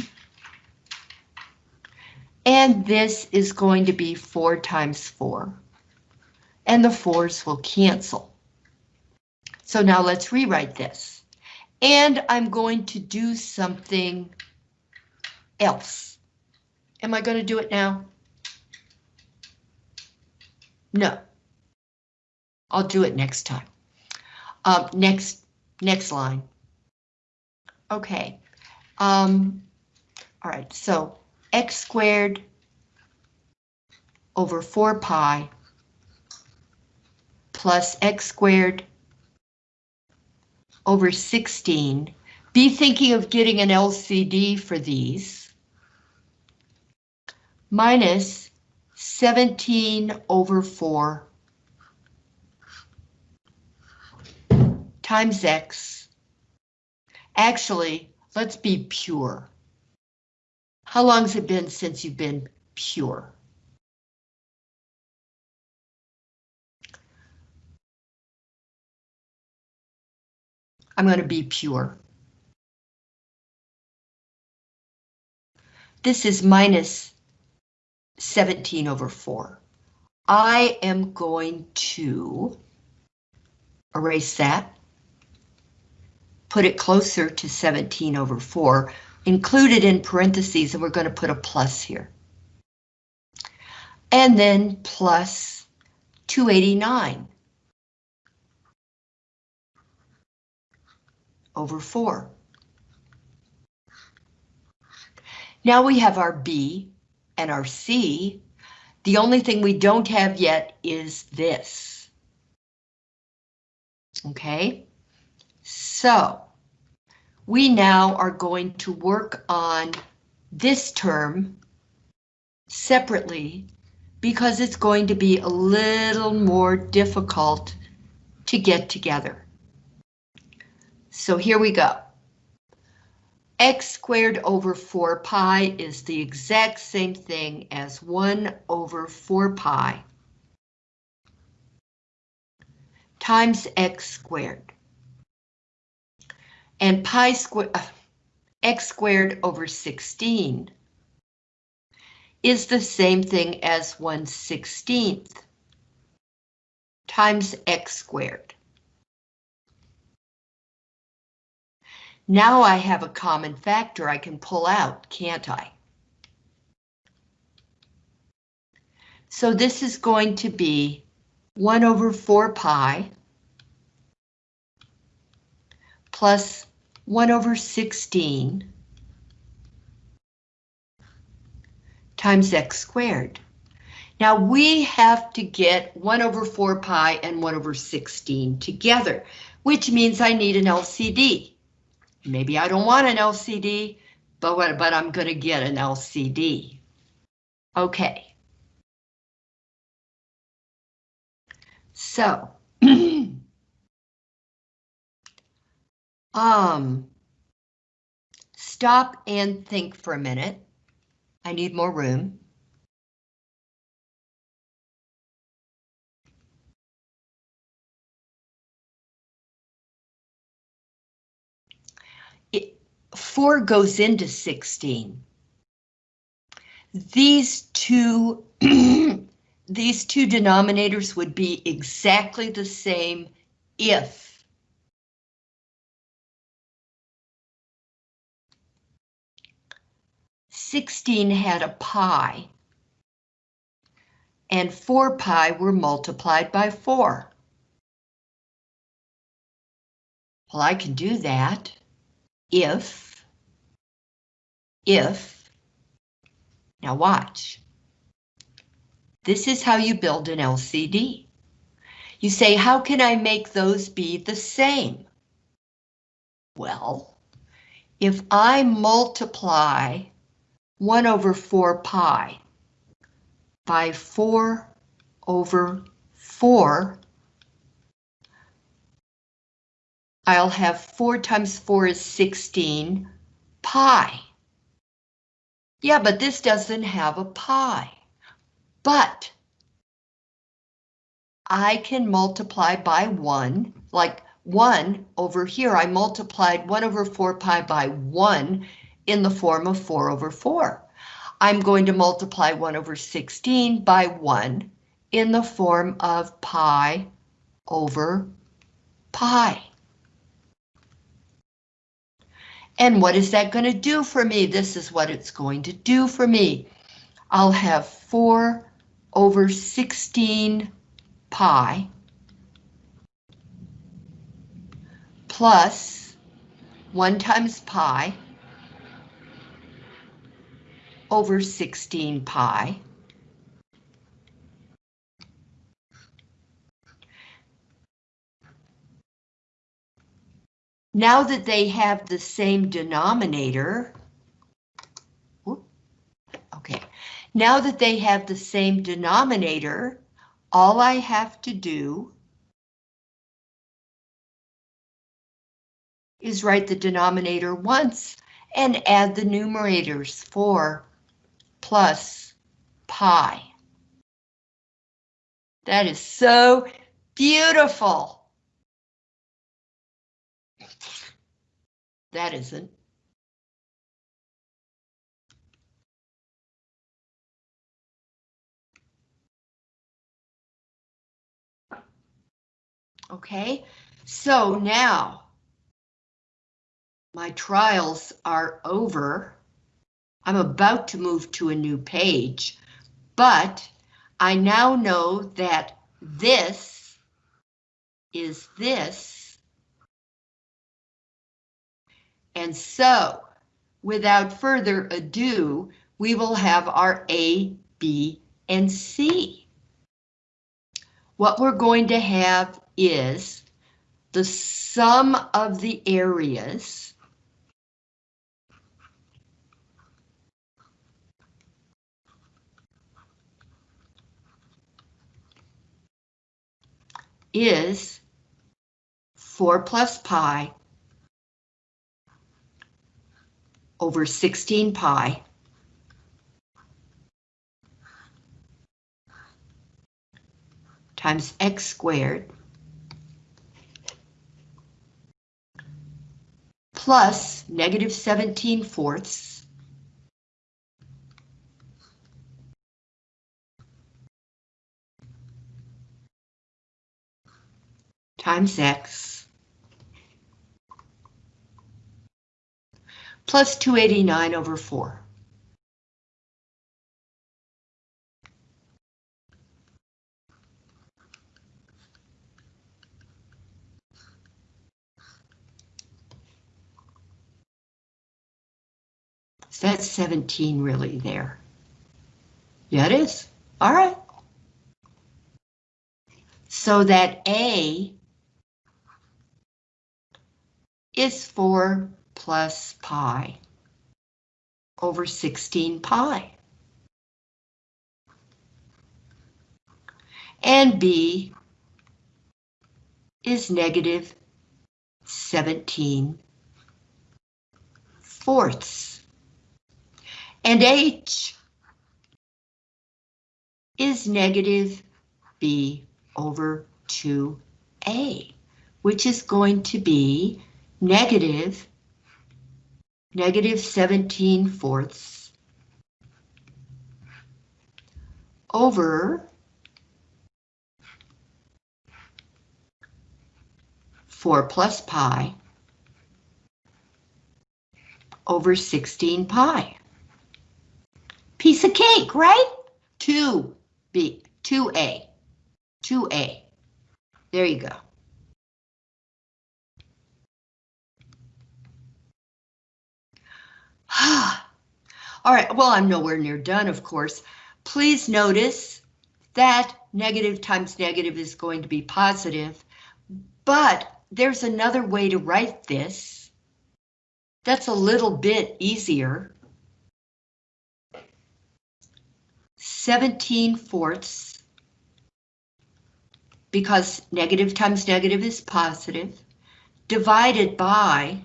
And this is going to be 4 times 4. And the 4's will cancel. So now let's rewrite this. And I'm going to do something else. Am I going to do it now? No. I'll do it next time. Um, next, next line. Okay. Um, all right, so x squared over 4 pi plus x squared over 16. Be thinking of getting an LCD for these. Minus 17 over 4 times x. Actually, let's be pure. How long's it been since you've been pure? I'm going to be pure. This is minus 17 over 4. I am going to erase that, put it closer to 17 over 4, include it in parentheses, and we're going to put a plus here. And then plus 289. over 4. Now we have our B and our C. The only thing we don't have yet is this. Okay, so we now are going to work on this term separately because it's going to be a little more difficult to get together. So here we go. x squared over 4 pi is the exact same thing as 1 over 4 pi times x squared. And pi squared, uh, x squared over 16 is the same thing as 1 16th times x squared. Now I have a common factor I can pull out, can't I? So this is going to be 1 over 4 pi plus 1 over 16 times x squared. Now we have to get 1 over 4 pi and 1 over 16 together, which means I need an LCD. Maybe I don't want an LCD, but, what, but I'm going to get an LCD. Okay. So, um, stop and think for a minute. I need more room. it, 4 goes into 16. These two, these two denominators would be exactly the same if 16 had a pi, and 4 pi were multiplied by 4. Well, I can do that if, if, now watch. This is how you build an LCD. You say, how can I make those be the same? Well, if I multiply 1 over 4 pi by 4 over 4, I'll have 4 times 4 is 16 pi. Yeah, but this doesn't have a pi. But I can multiply by 1, like 1 over here, I multiplied 1 over 4 pi by 1 in the form of 4 over 4. I'm going to multiply 1 over 16 by 1 in the form of pi over pi. And what is that going to do for me? This is what it's going to do for me. I'll have 4 over 16 pi plus 1 times pi over 16 pi. Now that they have the same denominator, okay, now that they have the same denominator, all I have to do is write the denominator once and add the numerators 4 plus pi. That is so beautiful. That isn't. Okay, so now my trials are over. I'm about to move to a new page, but I now know that this is this. And so, without further ado, we will have our A, B, and C. What we're going to have is the sum of the areas is 4 plus pi over 16 pi. Times x squared plus negative 17 fourths times x plus 289 over 4. So that's 17 really there. Yeah, it is. All right. So that A is 4 plus pi over 16 pi. And B is negative 17 fourths. And H is negative B over 2A, which is going to be negative, negative 17 fourths over 4 plus pi over 16 pi. Piece of cake, right? 2B, 2A, 2A. There you go. All right, well, I'm nowhere near done, of course. Please notice that negative times negative is going to be positive, but there's another way to write this. That's a little bit easier. 17 fourths, because negative times negative is positive, divided by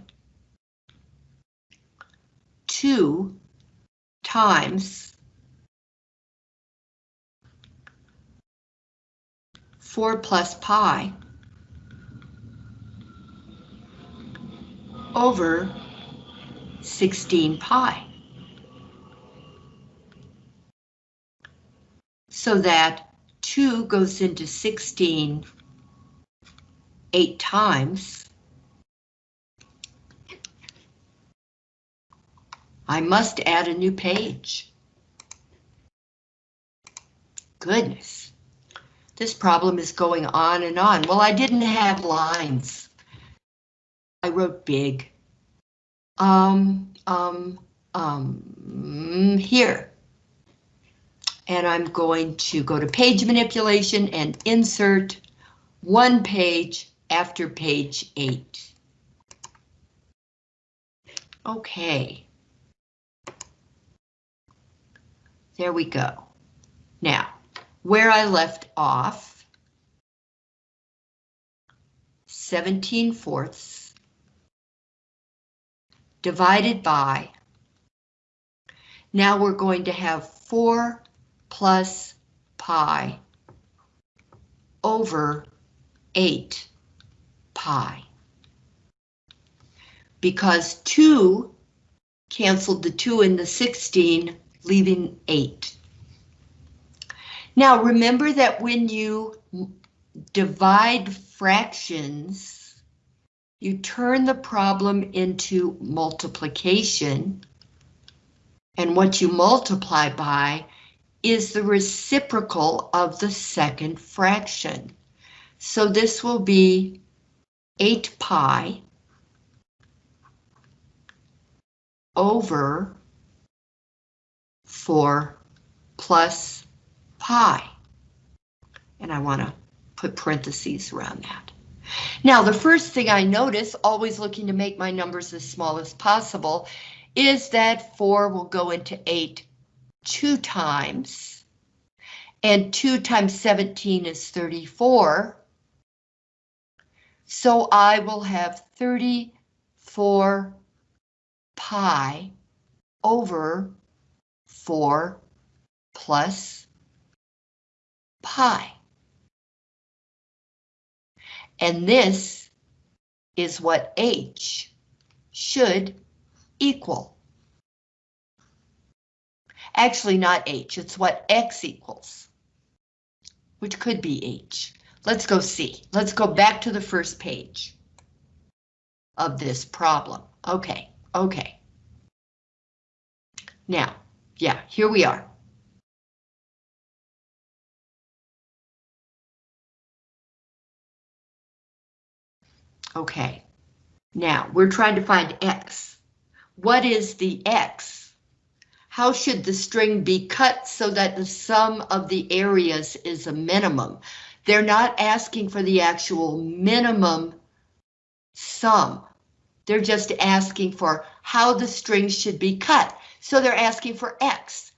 2 times 4 plus pi over 16 pi. So that 2 goes into 16 eight times. I must add a new page. Goodness. This problem is going on and on. Well, I didn't have lines. I wrote big. Um, um, um, here. And I'm going to go to page manipulation and insert one page after page eight. Okay. There we go. Now, where I left off, 17 fourths divided by, now we're going to have 4 plus pi over 8 pi. Because 2 canceled the 2 in the 16 leaving 8. Now remember that when you divide fractions, you turn the problem into multiplication, and what you multiply by is the reciprocal of the second fraction. So this will be 8 pi over 4 plus pi. And I want to put parentheses around that. Now, the first thing I notice, always looking to make my numbers as small as possible, is that 4 will go into 8 two times. And 2 times 17 is 34. So I will have 34 pi over 4 plus pi. And this is what h should equal. Actually, not h, it's what x equals, which could be h. Let's go see. Let's go back to the first page of this problem. Okay, okay. Now, yeah, here we are. Okay, now we're trying to find X. What is the X? How should the string be cut so that the sum of the areas is a minimum? They're not asking for the actual minimum sum. They're just asking for how the string should be cut. So they're asking for X.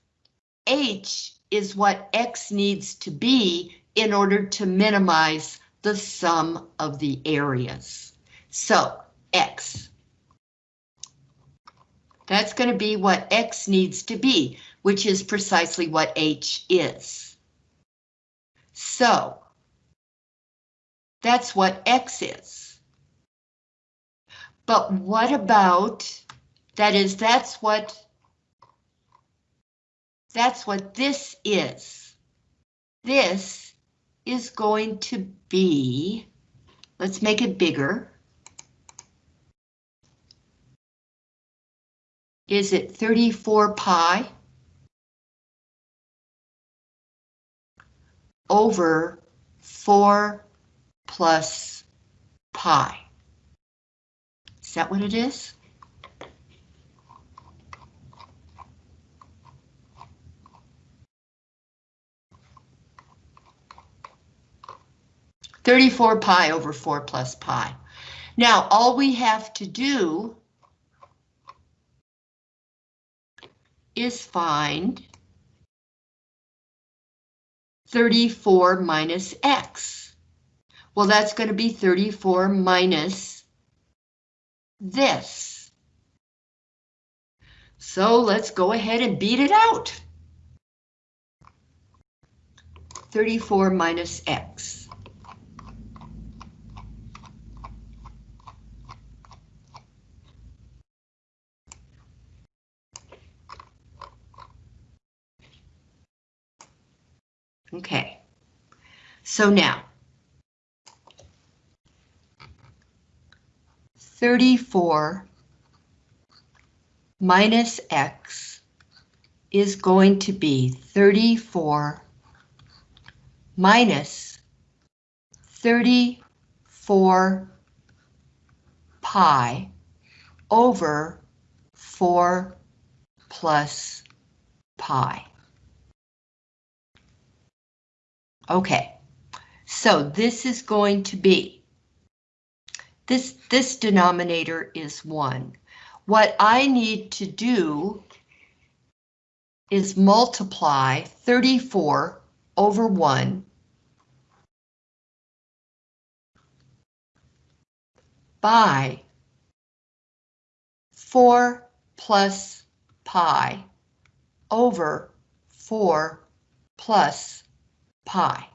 H is what X needs to be in order to minimize the sum of the areas. So X. That's going to be what X needs to be, which is precisely what H is. So that's what X is. But what about, that is, that's what that's what this is. This is going to be, let's make it bigger. Is it 34 pi over 4 plus pi? Is that what it is? Thirty-four pi over four plus pi. Now, all we have to do is find 34 minus x. Well, that's going to be 34 minus this. So let's go ahead and beat it out. 34 minus x. Okay, so now 34 minus x is going to be 34 minus 34 pi over 4 plus pi. Okay, so this is going to be, this, this denominator is 1. What I need to do is multiply 34 over 1 by 4 plus pi over 4 plus pi.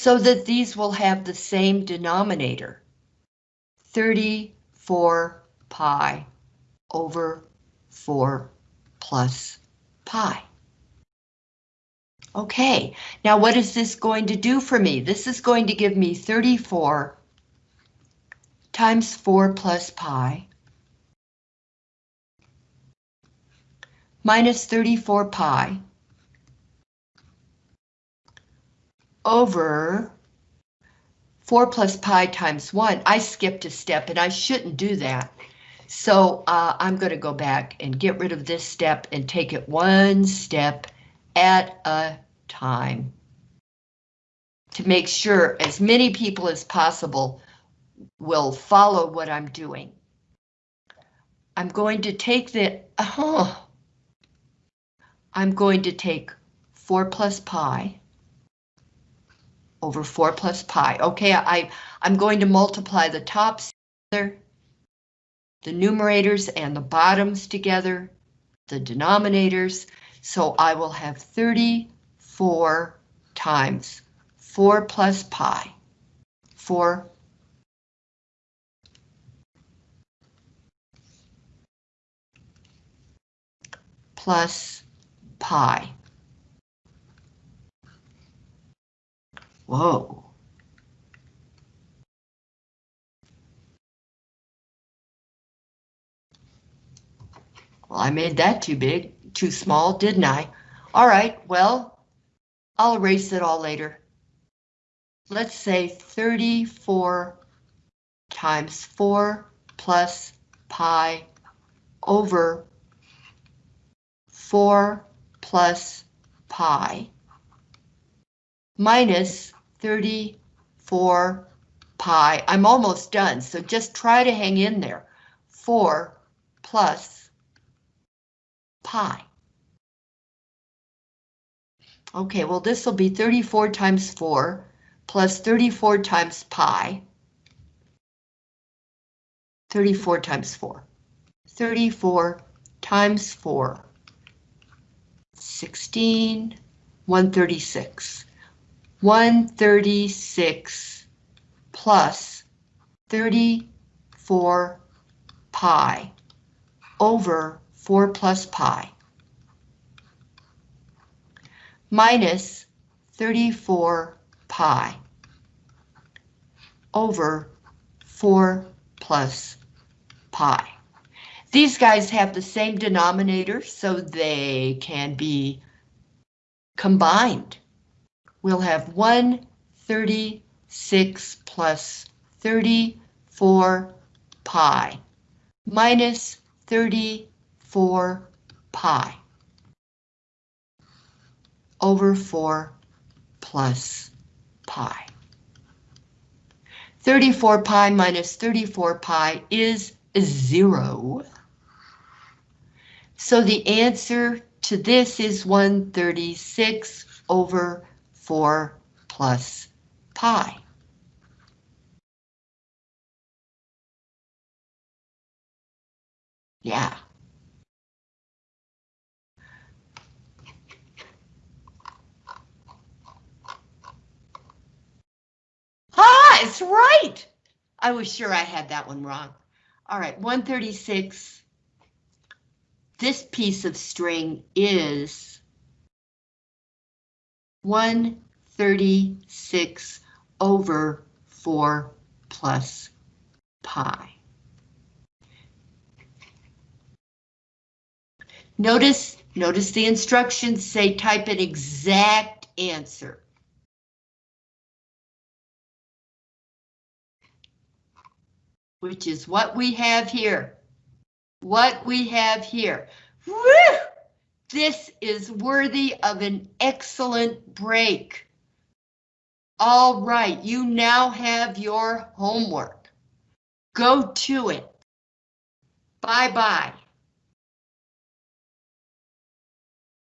So that these will have the same denominator, 34 pi over 4 plus pi. Okay, now what is this going to do for me? This is going to give me 34 times 4 plus pi minus 34 pi over 4 plus pi times 1. I skipped a step and I shouldn't do that. So uh, I'm going to go back and get rid of this step and take it one step at a time to make sure as many people as possible will follow what I'm doing. I'm going to take the, oh, I'm going to take 4 plus pi over 4 plus pi. Okay, I, I'm going to multiply the tops together, the numerators and the bottoms together, the denominators, so I will have 34 times 4 plus pi, 4 plus pi. Whoa. Well, I made that too big, too small, didn't I? All right, well, I'll erase it all later. Let's say 34 times 4 plus pi over 4 plus pi minus 34 pi. I'm almost done, so just try to hang in there. 4 plus pi. Okay, well this will be 34 times 4 plus 34 times pi. 34 times 4. 34 times 4 16, 136. 136 plus 34 pi over 4 plus pi minus 34 pi over 4 plus pi. These guys have the same denominator, so they can be combined. We'll have 136 plus 34 pi minus 34 pi over 4 plus pi. 34 pi minus 34 pi is zero. So the answer to this is 136 over 4 plus pi. Yeah. Ah, it's right. I was sure I had that one wrong. All right, 136. This piece of string is 136 over 4 plus pi. Notice, notice the instructions say type an exact answer. Which is what we have here. What we have here. Woo! This is worthy of an excellent break. All right, you now have your homework. Go to it. Bye-bye.